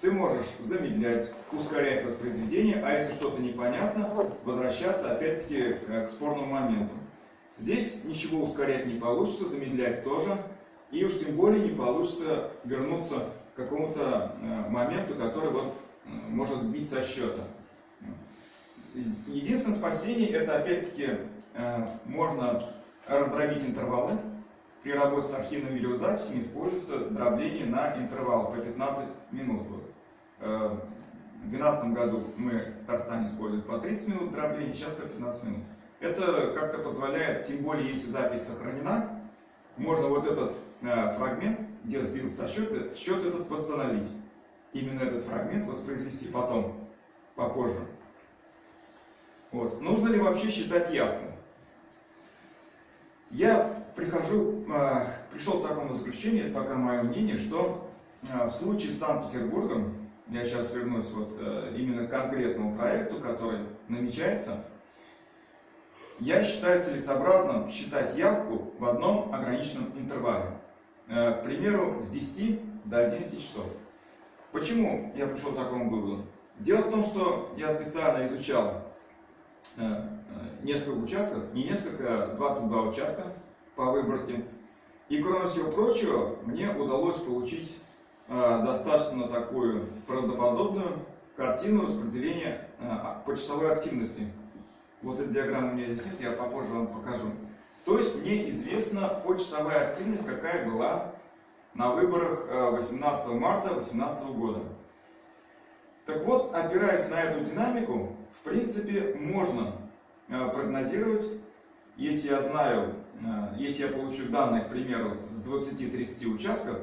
ты можешь замедлять, ускорять воспроизведение, а если что-то непонятно, возвращаться опять-таки к, спорному моменту. Здесь ничего ускорять не получится, замедлять тоже, и уж тем более не получится вернуться к какому-то э, моменту, который вот, э, может сбить со счета. Единственное спасение это опять-таки э, можно раздробить интервалы. При работе с архивными видеозаписями используется дробление на интервал по 15 минут. Э, в 2012 году мы в Татарстане используем по 30 минут дробления, сейчас по 15 минут. Это как-то позволяет, тем более если запись сохранена, можно вот этот э, фрагмент, где сбился со счета, счет этот восстановить. Именно этот фрагмент воспроизвести потом, попозже. Вот. Нужно ли вообще считать явку? Я прихожу, пришел к такому заключению, это пока мое мнение, что э, в случае с Санкт-Петербургом, я сейчас вернусь вот э, именно к конкретному проекту, который намечается, я считаю целесообразным считать явку в одном ограниченном интервале. К примеру, с 10 до 11 часов. Почему я пришел к такому выводу? Дело в том, что я специально изучал несколько участков, не несколько, а 22 участка по выборке. И кроме всего прочего, мне удалось получить э, достаточно такую правдоподобную картину распределения э, по часовой активности. Вот эта диаграмма у меня здесь нет, я попозже вам покажу. То есть мне известна почасовая активность, какая была на выборах 18 марта 2018 года. Так вот, опираясь на эту динамику, в принципе, можно Э, прогнозировать, если я знаю, э, если я получу данные, к примеру, с 20-30 участков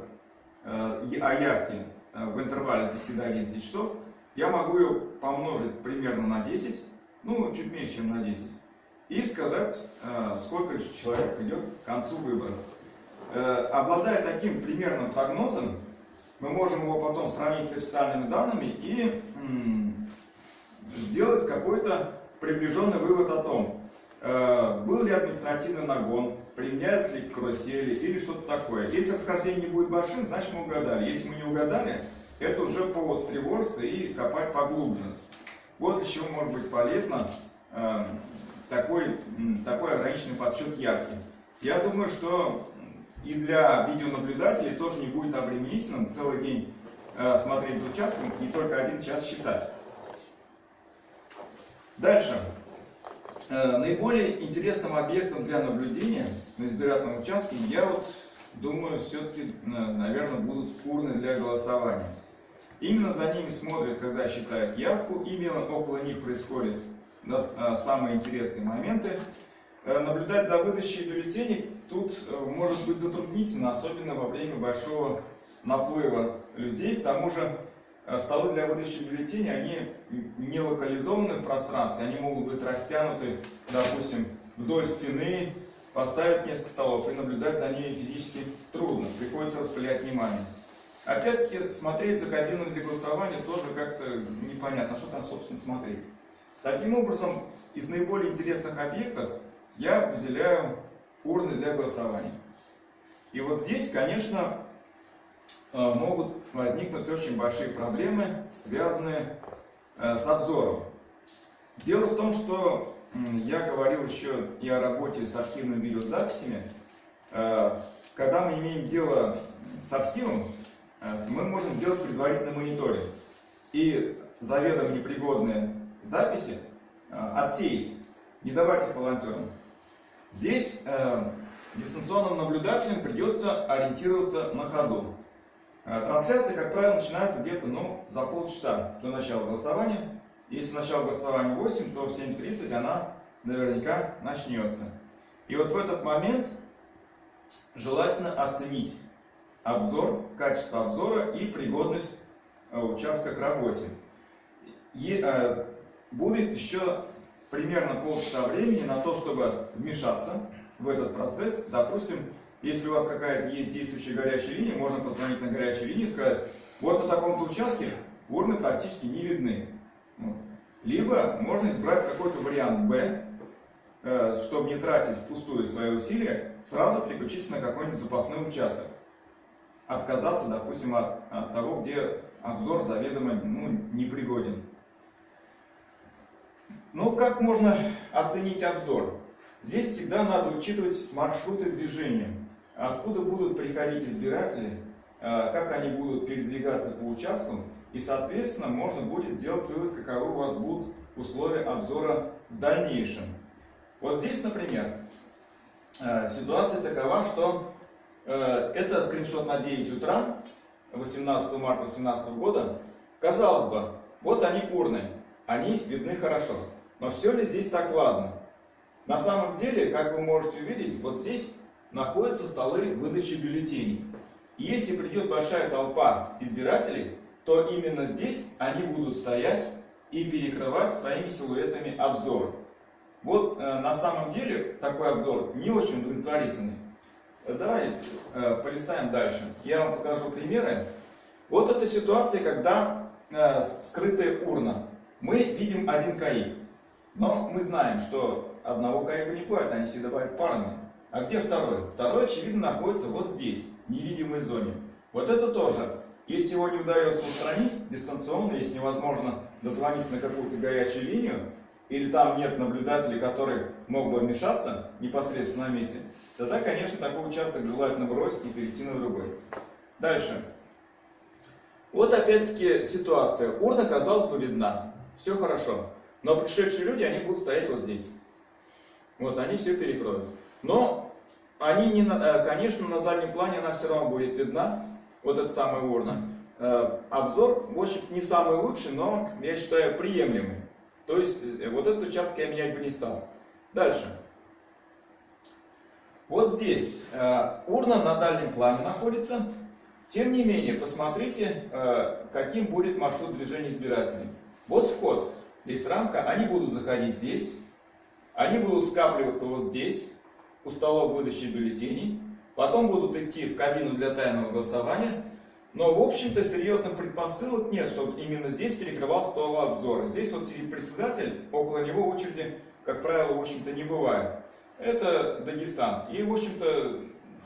э, о явке в интервале с 10 до 11 часов, я могу ее помножить примерно на 10, ну, чуть меньше, чем на 10, и сказать, сколько человек придет к концу выборов. Обладая таким примерным прогнозом, мы можем его потом сравнить с официальными данными и сделать какой-то приближенный вывод о том, э, был ли административный нагон, применяются ли карусели или что-то такое. Если расхождение не будет большим, значит мы угадали. Если мы не угадали, это уже повод встревожиться и копать поглубже. Вот чего может быть полезно э, такой, такой ограниченный подсчет явки. Я думаю, что и для видеонаблюдателей тоже не будет обременительным целый день э, смотреть участком, не только один час считать. Дальше. Э, наиболее интересным объектом для наблюдения на избирательном участке, я вот думаю, все-таки, э, наверное, будут урны для голосования. Именно за ними смотрят, когда считают явку, именно около них происходят э, самые интересные моменты. Наблюдать за выдачей бюллетеней тут может быть затруднительно, особенно во время большого наплыва людей. К тому же Э, столы для выдачи бюллетеней, они не локализованы в пространстве, они могут быть растянуты, допустим, вдоль стены, поставить несколько столов и наблюдать за ними физически трудно, приходится распылять внимание. Опять-таки, смотреть за кабинами для голосования тоже как-то непонятно, что там, собственно, смотреть. Таким образом, из наиболее интересных объектов я выделяю урны для голосования. И вот здесь, конечно, э, могут возникнут очень большие проблемы, связанные э, с обзором. Дело в том, что я говорил еще и о работе с архивными видеозаписями. Э, когда мы имеем дело с архивом, э, мы можем делать предварительный мониторинг и заведомо непригодные записи отсеять, не давать их волонтерам. Здесь дистанционным наблюдателям придется ориентироваться на ходу. Э, Трансляция, как правило, начинается где-то ну, за полчаса до начала голосования. Если начало голосования 8, то в 7.30 она наверняка начнется. И вот в этот момент желательно оценить обзор, качество обзора и пригодность э, участка к работе. И, э, будет еще примерно полчаса времени на то, чтобы вмешаться в этот процесс. Допустим, если у вас какая-то есть действующая горячая линия, можно позвонить на горячую линию и сказать, вот на таком-то участке урны практически не видны. Вот. Либо можно избрать какой-то вариант Б, э, чтобы не тратить впустую свои усилия, сразу переключиться на какой-нибудь запасной участок. Отказаться, допустим, от, от того, где обзор заведомо ну, непригоден. Ну, как можно оценить обзор? Здесь всегда надо учитывать маршруты движения. Откуда будут приходить избиратели, э, как они будут передвигаться по участку, и, соответственно, можно будет сделать вывод, каковы у вас будут условия обзора в дальнейшем. Вот здесь, например, э, ситуация такова, что э, это скриншот на 9 утра, 18 марта 2018 года. Казалось бы, вот они урны, они видны хорошо. Но все ли здесь так ладно? На самом деле, как вы можете увидеть, вот здесь находятся столы выдачи бюллетеней. Если придет большая толпа избирателей, то именно здесь они будут стоять и перекрывать своими силуэтами обзор. Вот э, на самом деле такой обзор не очень удовлетворительный. Давай э, полистаем дальше. Я вам покажу примеры. Вот эта ситуация, когда э, скрытая урна. Мы видим один КАИ. Но мы знаем, что одного каека не бывает, они всегда бывают парами. А где второй? Второй, очевидно, находится вот здесь, в невидимой зоне. Вот это тоже. Если его не удается устранить дистанционно, если невозможно дозвониться на какую-то горячую линию, или там нет наблюдателей, который мог бы вмешаться непосредственно на месте, тогда, конечно, такой участок желательно бросить и перейти на другой. Дальше. Вот опять-таки ситуация. Урна, казалось бы, видна. Все хорошо. Но пришедшие люди, они будут стоять вот здесь. Вот, они все перекроют. Но они, не, э, конечно, на заднем плане она все равно будет видна. Вот эта самая урна. Э, Обзор, в общем не самый лучший, но, я считаю, приемлемый. То есть, э, вот этот участок я менять бы не стал. Дальше. Вот здесь урна на дальнем плане находится. Тем не менее, посмотрите, каким будет маршрут движения избирателей. Вот вход. Здесь рамка, они будут заходить здесь, они будут скапливаться вот здесь, у столов выдачи бюллетеней, потом будут идти в кабину для тайного голосования, но, в общем-то, серьезных предпосылок нет, чтобы именно здесь перекрывал стол обзора. Здесь вот сидит председатель, около него очереди, как правило, в общем-то, не бывает. Это Дагестан. И, в общем-то,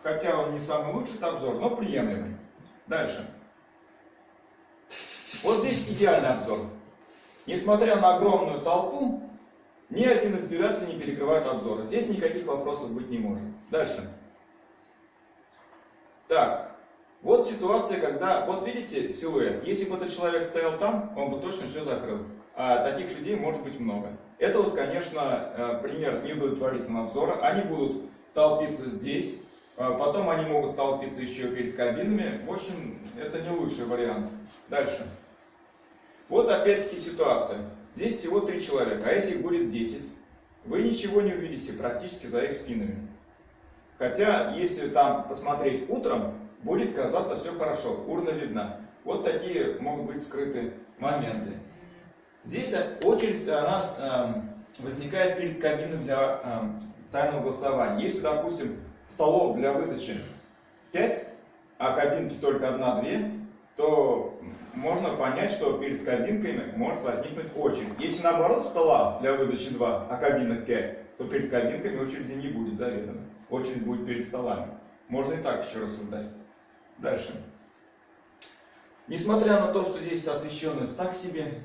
хотя он не самый лучший обзор, но приемлемый. Дальше. Вот здесь идеальный обзор. Несмотря на огромную толпу, ни один избиратель не перекрывает обзора. Здесь никаких вопросов быть не может. Дальше. Так, вот ситуация, когда, вот видите силуэт. Если бы этот человек стоял там, он бы точно все закрыл. А таких людей может быть много. Это вот, конечно, э, пример неудовлетворительного обзора. Они будут толпиться здесь, а потом они могут толпиться еще перед кабинами. В общем, это не лучший вариант. Дальше. Вот опять-таки ситуация. Здесь всего три человека, а если их будет 10, вы ничего не увидите практически за их спинами. Хотя, если там посмотреть утром, будет казаться все хорошо, урна видна. Вот такие могут быть скрытые моменты. Здесь очередь она эм, возникает перед кабиной для эм, тайного голосования. Если, допустим, столов для выдачи 5, а кабинки только одна-две, то можно понять, что перед кабинками может возникнуть очередь. Если наоборот стола для выдачи 2, а кабинок 5, то перед кабинками очереди не будет заведомо. Очередь будет перед столами. Можно и так еще рассуждать. Дальше. Несмотря на то, что здесь освещенность так себе,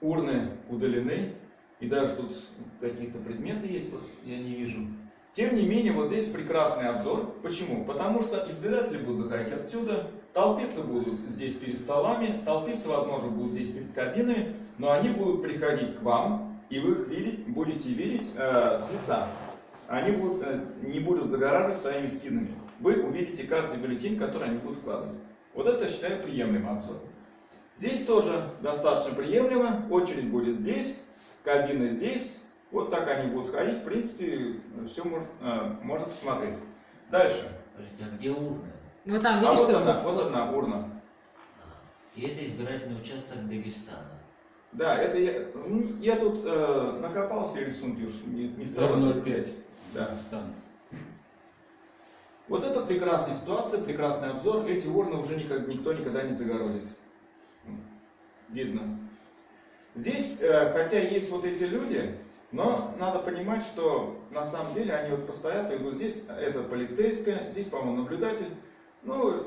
урны удалены, и даже тут какие-то предметы есть, вот я не вижу. Тем не менее, вот здесь прекрасный обзор. Почему? Потому что избиратели будут заходить отсюда, толпиться будут здесь перед столами, толпиться, возможно, будут здесь перед кабинами, но они будут приходить к вам, и вы их видеть, будете видеть э, с лица. Они будут, э, не будут загораживать своими спинами. Вы увидите каждый бюллетень, который они будут вкладывать. Вот это считаю приемлемый обзор. Здесь тоже достаточно приемлемо. Очередь будет здесь, кабина здесь. Вот так они будут ходить. В принципе, все может, э, можно посмотреть. Дальше. Подожди, а где урны? Ну там, А видишь, вот что она, вот- вот одна урна. И это избирательный участок Дагестана. Да, это я, м, я тут э, накопал все рисунки, уж не, не стал. R05. Да. Дагестан. Вот это прекрасная ситуация, прекрасный обзор. Эти урны уже никак- никто никогда не загородит. Видно. Здесь, э, хотя есть вот эти люди, но надо понимать, что на самом деле они вот постоят, и вот здесь это полицейская, здесь, по-моему, наблюдатель. Ну,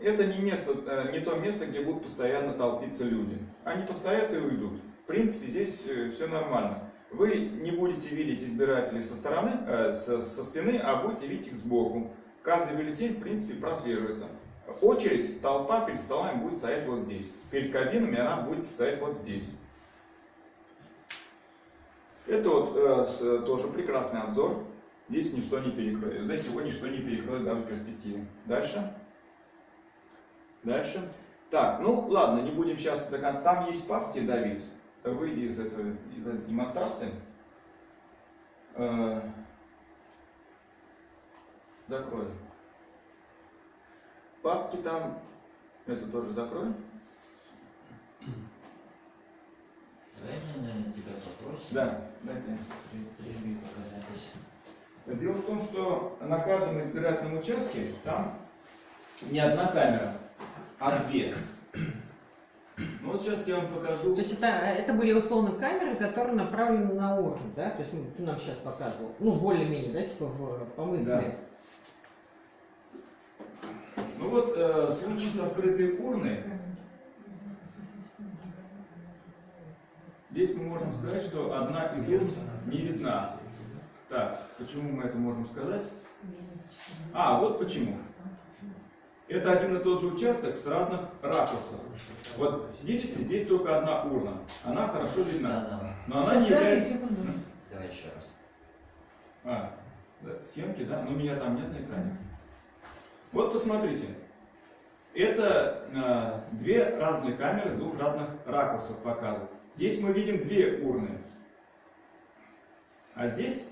это не место, э, не то место, где будут постоянно толпиться люди. Они постоят и уйдут. В принципе, здесь все нормально. Вы не будете видеть избирателей со стороны, э, со, со спины, а будете видеть их сбоку. Каждый бюллетень, в принципе, прослеживается. Очередь, толпа перед столами будет стоять вот здесь. Перед кабинами она будет стоять вот здесь. Это вот э, с- тоже прекрасный обзор. Здесь ничто не перекроет. Здесь его ничто не перекроет даже в перспективе. Дальше. Дальше. Так, ну ладно, не будем сейчас до кон- Там есть папки, Давид. Выйди из этого из этой демонстрации. Э, Закрой. Папки там. Это тоже закрой. Давай мне, наверное, тебя попросим. Да, дайте. Прерви пока запись. Дело в том, что на каждом избирательном участке там не одна камера, а две. Ну вот сейчас я вам покажу. То есть это, это были условно камеры, которые направлены на урну, да? То есть ну, ты нам сейчас показывал. Ну, более-менее, да, типа в, по мысли. Ну вот э, случай со скрытой урной. Здесь мы можем сказать, что одна из урн не видна. Так, почему мы это можем сказать? А, вот почему. Это один и тот же участок с разных ракурсов. Вот видите, здесь только одна урна. Она хорошо видна. Но она не является... Давай еще раз. А, да, съемки, да? Но меня там нет на экране. Вот посмотрите. Это э, две разные камеры с двух разных ракурсов показывают. Здесь мы видим две урны. А здесь,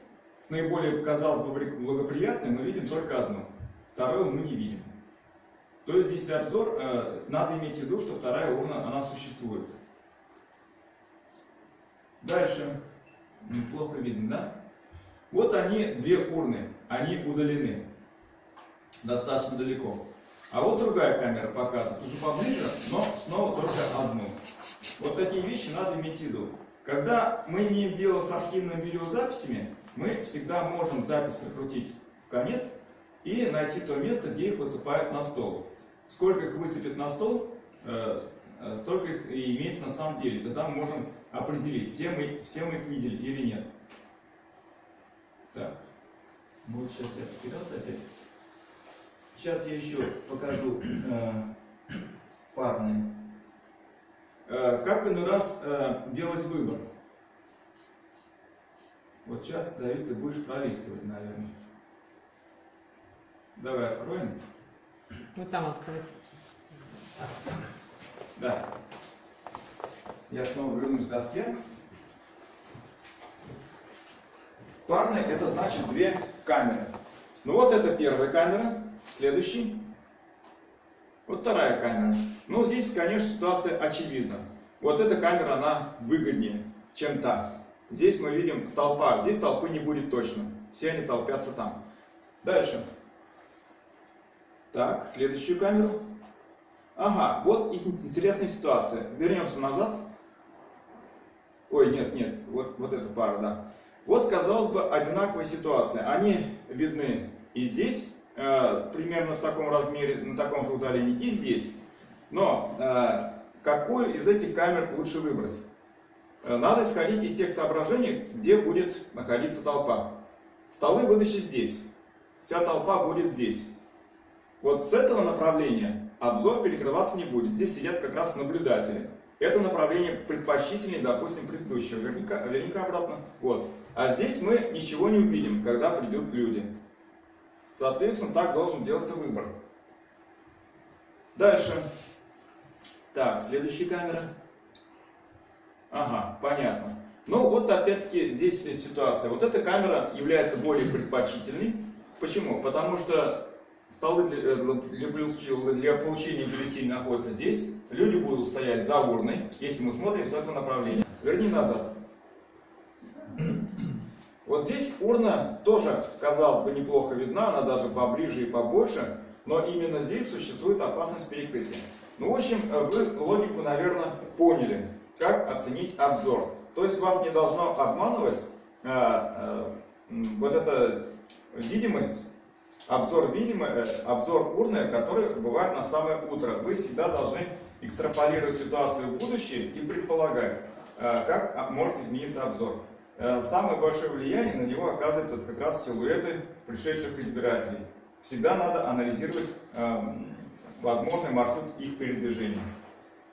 наиболее, казалось бы, благоприятной, мы видим только одну. Вторую мы не видим. То есть здесь обзор, э, надо иметь в виду, что вторая урна, она существует. Дальше. Неплохо видно, да? Вот они, две урны, они удалены достаточно далеко. А вот другая камера показывает, уже поближе, но снова только одну. Вот такие вещи надо иметь в виду. Когда мы имеем дело с архивными видеозаписями, мы всегда можем запись прикрутить в конец и найти то место, где их высыпают на стол. Сколько их высыпят на стол, э, э, столько их и имеется на самом деле. Тогда мы можем определить, все мы, все мы их видели или нет. Так. Вот сейчас я покидался опять. Сейчас я еще покажу э, парные. Э, как иной раз э, делать выбор? Вот сейчас, Давид, ты будешь пролистывать, наверное. Давай откроем. Вот там открыть. Да. Я снова вернусь к доске. Парные это значит две камеры. Ну вот это первая камера, следующий. Вот вторая камера. Ну здесь, конечно, ситуация очевидна. Вот эта камера, она выгоднее, чем та. Здесь мы видим толпа, здесь толпы не будет точно. Все они толпятся там. Дальше. Так, следующую камеру. Ага, вот ин- интересная ситуация. Вернемся назад. Ой, нет, нет, вот, вот эта пара, да. Вот, казалось бы, одинаковая ситуация. Они видны и здесь, э, примерно в таком размере, на таком же удалении, и здесь. Но э, какую из этих камер лучше выбрать? Э, Надо исходить из тех соображений, где будет находиться толпа. Столы выдачи здесь. Вся толпа будет здесь. Вот с этого направления обзор перекрываться не будет. Здесь сидят как раз наблюдатели. Это направление предпочтительнее, допустим, предыдущего. Верника, верника обратно. Вот. А здесь мы ничего не увидим, когда придут люди. Соответственно, так должен делаться выбор. Дальше. Так, следующая камера. Ага, понятно. Ну вот опять-таки здесь ситуация. Вот эта камера является более предпочтительной. Почему? Потому что столы для, э, для получения бюллетеней находятся здесь. Люди будут стоять за урной, если мы смотрим с этого направления. Верни назад. Вот здесь урна тоже, казалось бы, неплохо видна, она даже поближе и побольше, но именно здесь существует опасность перекрытия. Ну, в общем, э, вы логику, наверное, поняли, как оценить обзор. То есть вас не должно обманывать э, м, вот эта видимость, обзор, видимо, э, обзор урны, который бывает на самое утро. Вы всегда должны экстраполировать ситуацию в будущее и предполагать, э, как а, может измениться обзор. Самое большое влияние на него оказывают вот как раз силуэты пришедших избирателей. Всегда надо анализировать эм, возможный маршрут их передвижения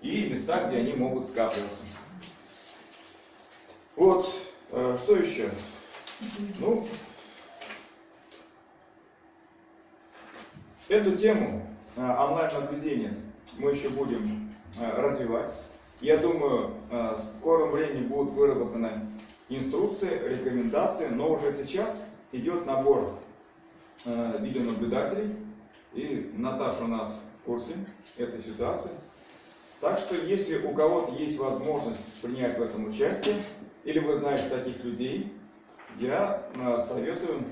и места, где они могут скапливаться. Вот, э, что еще? Ну, эту тему э, онлайн-наблюдения мы еще будем э, развивать. Я думаю, в скором времени будут выработаны инструкции, рекомендации, но уже сейчас идет набор видеонаблюдателей. И Наташа у нас в курсе этой ситуации. Так что, если у кого-то есть возможность принять в этом участие, или вы знаете таких людей, я э, советую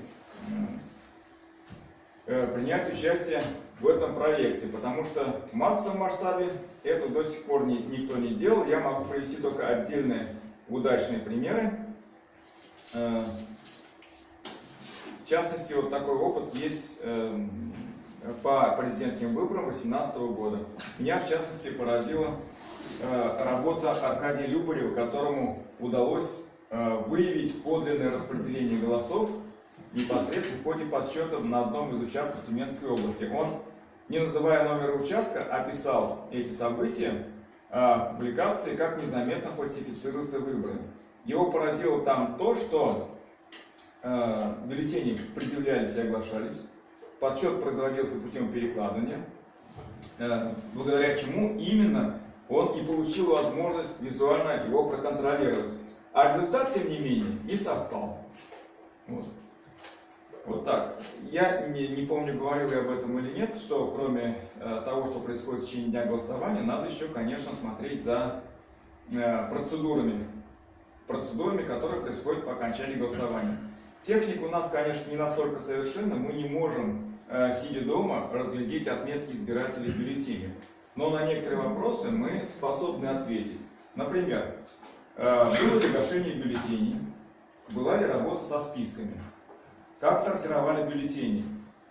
э, принять участие в этом проекте, потому что в массовом масштабе это до сих пор ни- никто не делал. Я могу привести только отдельные удачные примеры. Э, В частности, вот такой опыт есть эм, по президентским выборам 2018 года. Меня, в частности, поразила э, работа Аркадия Любарева, которому удалось э, выявить подлинное распределение голосов непосредственно в ходе подсчета на одном из участков Тюменской области. Он, не называя номер участка, описал эти события э, в публикации, как незаметно фальсифицируются выборы. Его поразило там то, что э, бюллетени предъявлялись и оглашались, подсчет производился путем перекладывания, э, благодаря чему именно он и получил возможность визуально его проконтролировать. А результат, тем не менее, не совпал. Вот. Вот так. Я не, не помню, говорил я об этом или нет, что кроме э, того, что происходит в течение дня голосования, надо еще, конечно, смотреть за э, процедурами, процедурами, которые происходят по окончании голосования. Техника у нас, конечно, не настолько совершенна, мы не можем, сидя дома, разглядеть отметки избирателей в бюллетене. Но на некоторые вопросы мы способны ответить. Например, э, было ли гашение бюллетеней, была ли работа со списками, как сортировали бюллетени,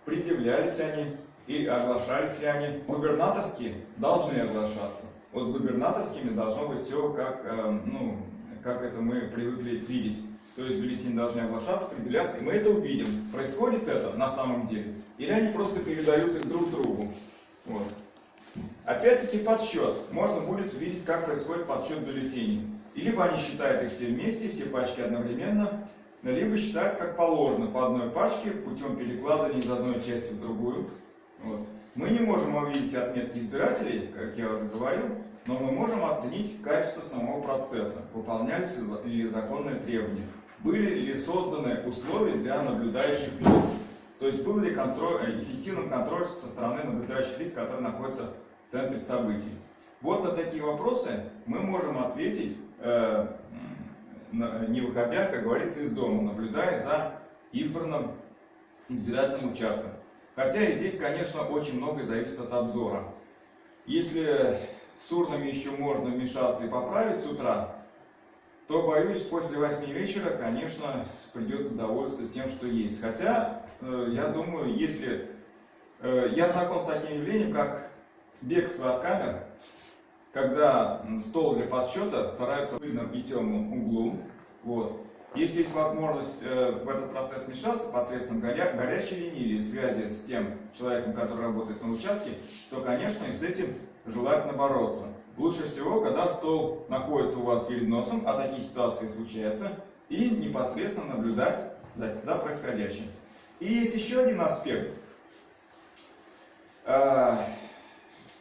предъявлялись они и оглашались ли они. Губернаторские должны оглашаться. Вот с губернаторскими должно быть все как, э, ну, как это мы привыкли видеть. То есть бюллетени должны оглашаться, предъявляться, и мы это увидим. Происходит это на самом деле? Или они просто передают их друг другу? Вот. Опять-таки подсчет. Можно будет увидеть, как происходит подсчет бюллетеней. Либо они считают их все вместе, все пачки одновременно, либо считают как положено по одной пачке путем перекладывания из одной части в другую. Вот. Мы не можем увидеть отметки избирателей, как я уже говорил, но мы можем оценить качество самого процесса, выполнялись ли законные требования, были ли созданы условия для наблюдающих лиц, то есть был ли контроль, э, эффективным контроль со стороны наблюдающих лиц, которые находятся в центре событий. Вот на такие вопросы мы можем ответить, э, не выходя, как говорится, из дома, наблюдая за избранным избирательным участком. Хотя и здесь, конечно, очень многое зависит от обзора. Если с урнами еще можно вмешаться и поправить с утра, то, боюсь, после 8 вечера, конечно, придется довольствоваться тем, что есть. Хотя, э, я думаю, если... э, Я знаком с таким явлением, как бегство от камер, когда стол для подсчета стараются в пыльном и углу. Вот. Если есть возможность э, в этот процесс вмешаться посредством горя- горячей линии или связи с тем человеком, который работает на участке, то, конечно, и с этим желательно бороться. Лучше всего, когда стол находится у вас перед носом, а такие ситуации случаются, и непосредственно наблюдать за, происходящим. И есть еще один аспект. Э,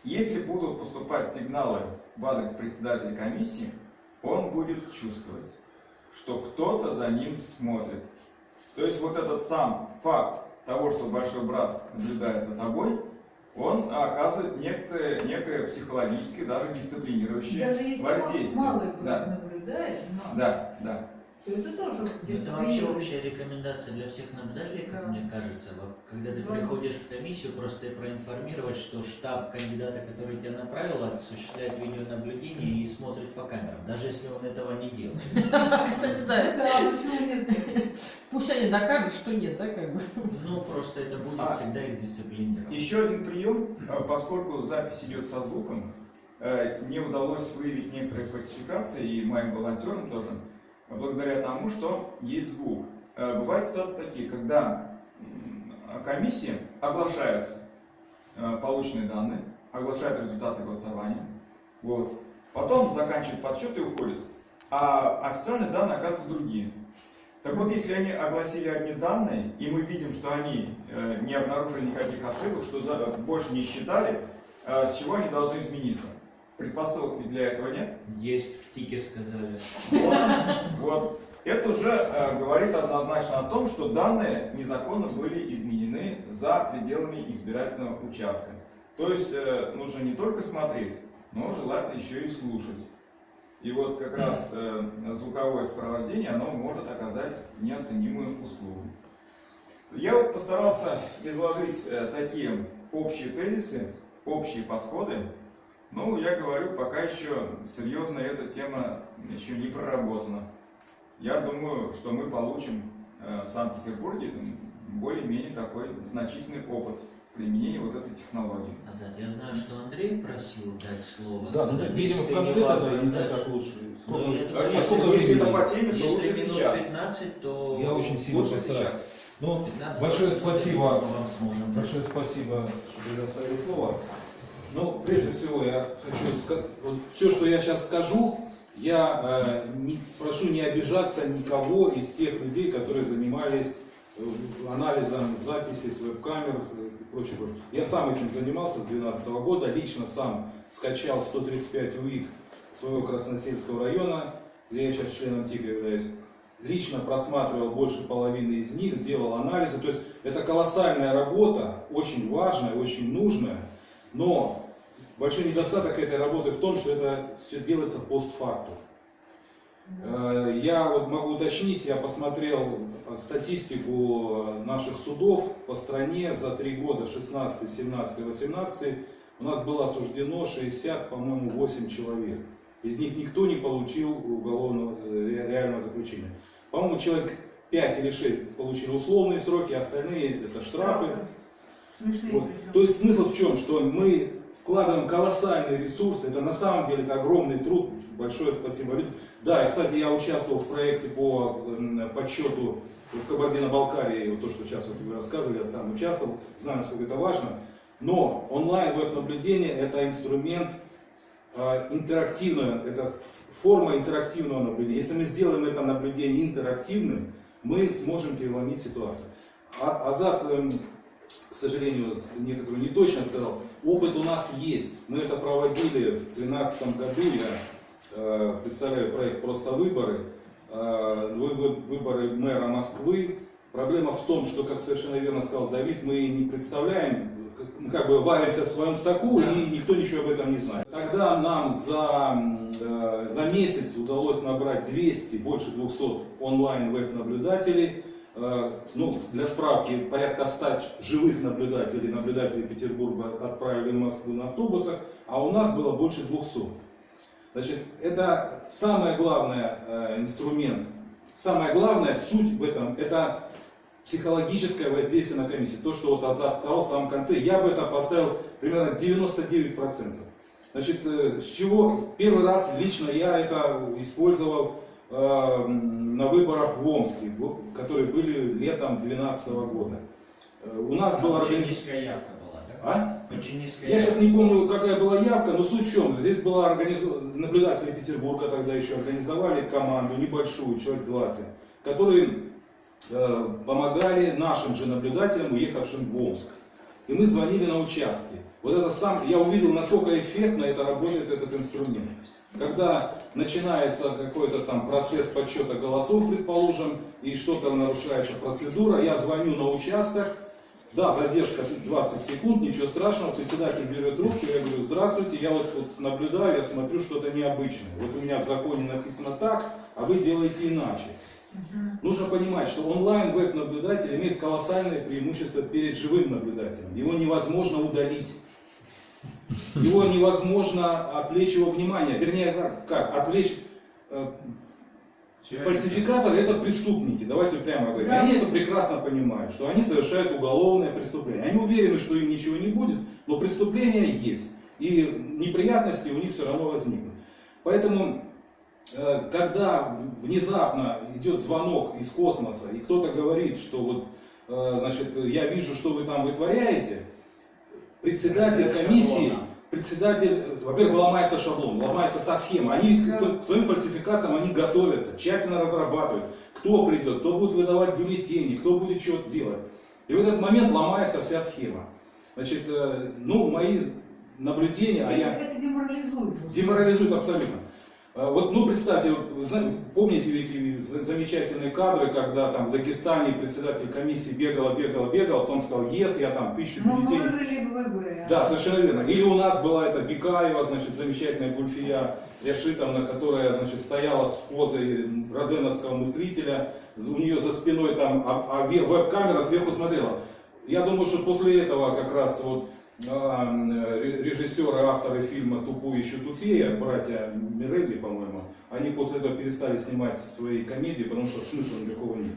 если будут поступать сигналы в адрес председателя комиссии, он будет чувствовать, что кто-то за ним смотрит. То есть вот этот сам факт того, что большой брат наблюдает за тобой, он оказывает некое, некое психологическое, даже дисциплинирующее Даже если воздействие. малый да, наблюдает, но да, да. То это тоже Это вообще общая рекомендация для всех наблюдателей, как Да. мне кажется. Когда ты Звонок. приходишь в комиссию, просто проинформировать, что штаб кандидата, который тебя направил, осуществляет видеонаблюдение и смотрит по камерам, даже если он этого не делает. Кстати, да. Да, почему нет? Пусть они докажут, что нет, да, как бы. Ну, просто это будет А. всегда их дисциплинировать. Еще один прием, э, поскольку запись идет со звуком, э, не удалось выявить некоторые фальсификации, и моим волонтерам тоже, благодаря тому, что есть звук. Э, Бывают ситуации такие, когда комиссии оглашают э, полученные данные, оглашают результаты голосования, вот. потом заканчивают подсчет и уходят, а официальные данные оказываются другие. Так вот, если они огласили одни данные, и мы видим, что они э, не обнаружили никаких ошибок, что больше не считали, с чего они должны измениться? Предпосылок ведь для этого нет. Есть в ТИКе сказали. Вот, вот. Это уже э, говорит однозначно о том, что данные незаконно были изменены за пределами избирательного участка. То есть э, нужно не только смотреть, но желательно еще и слушать. И вот как раз э, звуковое сопровождение, оно может оказать неоценимую услугу. Я вот постарался изложить э, такие общие тезисы, общие подходы. Ну, я говорю, пока еще серьезно эта тема еще не проработана. Я думаю, что мы получим э, в Санкт-Петербурге более-менее такой значительный опыт применения вот этой технологии. Азат, я знаю, что Андрей просил дать слово. Да, ну, Надеюсь, видимо, в конце тогда, не знаю, как лучше. Ну, Сколько- я А думаю, а если, сколько если это времени? по теме, то Если лучше минут сейчас. 15, то... Я очень сильно Лучше постараюсь. сейчас. Ну, 15, большое 20 спасибо. мы вам сможем. Большое спасибо, что предоставили слово. Ну, прежде всего, я хочу сказать, вот все, что я сейчас скажу, я э, не, прошу не обижаться никого из тех людей, которые занимались э, анализом записей с веб-камер э, и прочее. Я сам этим занимался с 2012 года, лично сам скачал 135 УИК своего Красносельского района, где я сейчас членом ТИКа являюсь. Лично просматривал больше половины из них, сделал анализы. То есть это колоссальная работа, очень важная, очень нужная. Но большой недостаток этой работы в том, что это все делается постфактум. Э, Я вот могу уточнить, я посмотрел статистику наших судов по стране за три года, 16, 17, 18. У нас было осуждено 60, по-моему, 8 человек. Из них никто не получил уголовного э, ре- реального заключения. По-моему, человек 5 или 6 получили условные сроки, остальные это штрафы. Смешные Вот. То есть смысл в чем? Что мы вкладываем колоссальные ресурсы, это на самом деле это огромный труд, большое спасибо. Да, и, кстати, я участвовал в проекте по подсчету в Кабардино-Балкарии, вот то, что сейчас вот вы рассказывали, я сам участвовал, знаю, насколько это важно. Но онлайн веб-наблюдение это инструмент э, интерактивного, это форма интерактивного наблюдения. Если мы сделаем это наблюдение интерактивным, мы сможем переломить ситуацию. А, Азат, эм, сожалению, некоторую неточно сказал. Опыт у нас есть. Мы это проводили в 2013 году. Я э, представляю проект «Просто выборы». Э, вы- вы- выборы мэра Москвы. Проблема в том, что, как совершенно верно сказал Давид, мы не представляем, мы как бы варимся в своем соку, и никто ничего об этом не знает. Тогда нам за, э, за месяц удалось набрать 200, больше 200 онлайн веб-наблюдателей. Э, Ну, для справки, порядка 100 живых наблюдателей, наблюдателей Петербурга отправили в Москву на автобусах, а у нас было больше 200. Значит, это самое главное э, инструмент, самая главная суть в этом, это психологическое воздействие на комиссию. То, что вот Азат сказал в самом конце, я бы это поставил примерно 99%. Значит, э, с чего первый раз лично я это использовал э, на выборах в Омске, которые были летом 2012 года. Э, У нас была Очень организация... явка была, да? А? Низкая Я сейчас явка. не помню, какая была явка, но суть в чем. Здесь была организу... наблюдатели Петербурга тогда еще организовали команду небольшую, человек 20, которые э, помогали нашим же наблюдателям, уехавшим в Омск. и мы звонили на участки. Вот это сам, я увидел, насколько эффектно это работает этот инструмент. Когда начинается какой-то там процесс подсчета голосов, предположим, и что-то нарушается процедура, я звоню на участок, да, задержка 20 секунд, ничего страшного, председатель берет трубку, я говорю, здравствуйте, я вот, вот наблюдаю, я смотрю что-то необычное. Вот у меня в законе написано так, а вы делаете иначе. Нужно понимать, что онлайн веб-наблюдатель имеет колоссальное преимущество перед живым наблюдателем. Его невозможно удалить. Его невозможно отвлечь его внимание. Вернее, как, как? отвлечь э, Фальсификаторы это преступники, давайте прямо говорим. Да. Они это прекрасно понимают, что они совершают уголовное преступление. Они уверены, что им ничего не будет, но преступление есть. И неприятности у них все равно возникнут. Поэтому, э, когда внезапно идет звонок из космоса, и кто-то говорит, что вот, э, значит, я вижу, что вы там вытворяете, председатель комиссии, председатель, э, во-первых, ломается шаблон, ломается та схема. Они ведь к сво- своим фальсификациям они готовятся, тщательно разрабатывают, кто придет, кто будет выдавать бюллетени, кто будет что делать. И в этот момент ломается вся схема. Значит, э, ну, мои наблюдения, а я... Это деморализует. Деморализует абсолютно. А, Вот, ну, представьте, вот, вы знаете, помните эти за- замечательные кадры, когда там в Дагестане председатель комиссии бегала, бегала, бегала, потом сказал, ес, я там тысячу Ну, мы бюллетеней. выиграли бы выборы. Да, совершенно верно. Или у нас была эта Бекаева, значит, замечательная Гульфия Яшитовна, которая, значит, стояла с позой роденовского мыслителя, у нее за спиной там, а, а ве- веб-камера сверху смотрела. Я думаю, что после этого как раз вот режиссеры, авторы фильма «Тупой еще тупее», братья Мирелли, по-моему, они после этого перестали снимать свои комедии, потому что смысла никакого нет.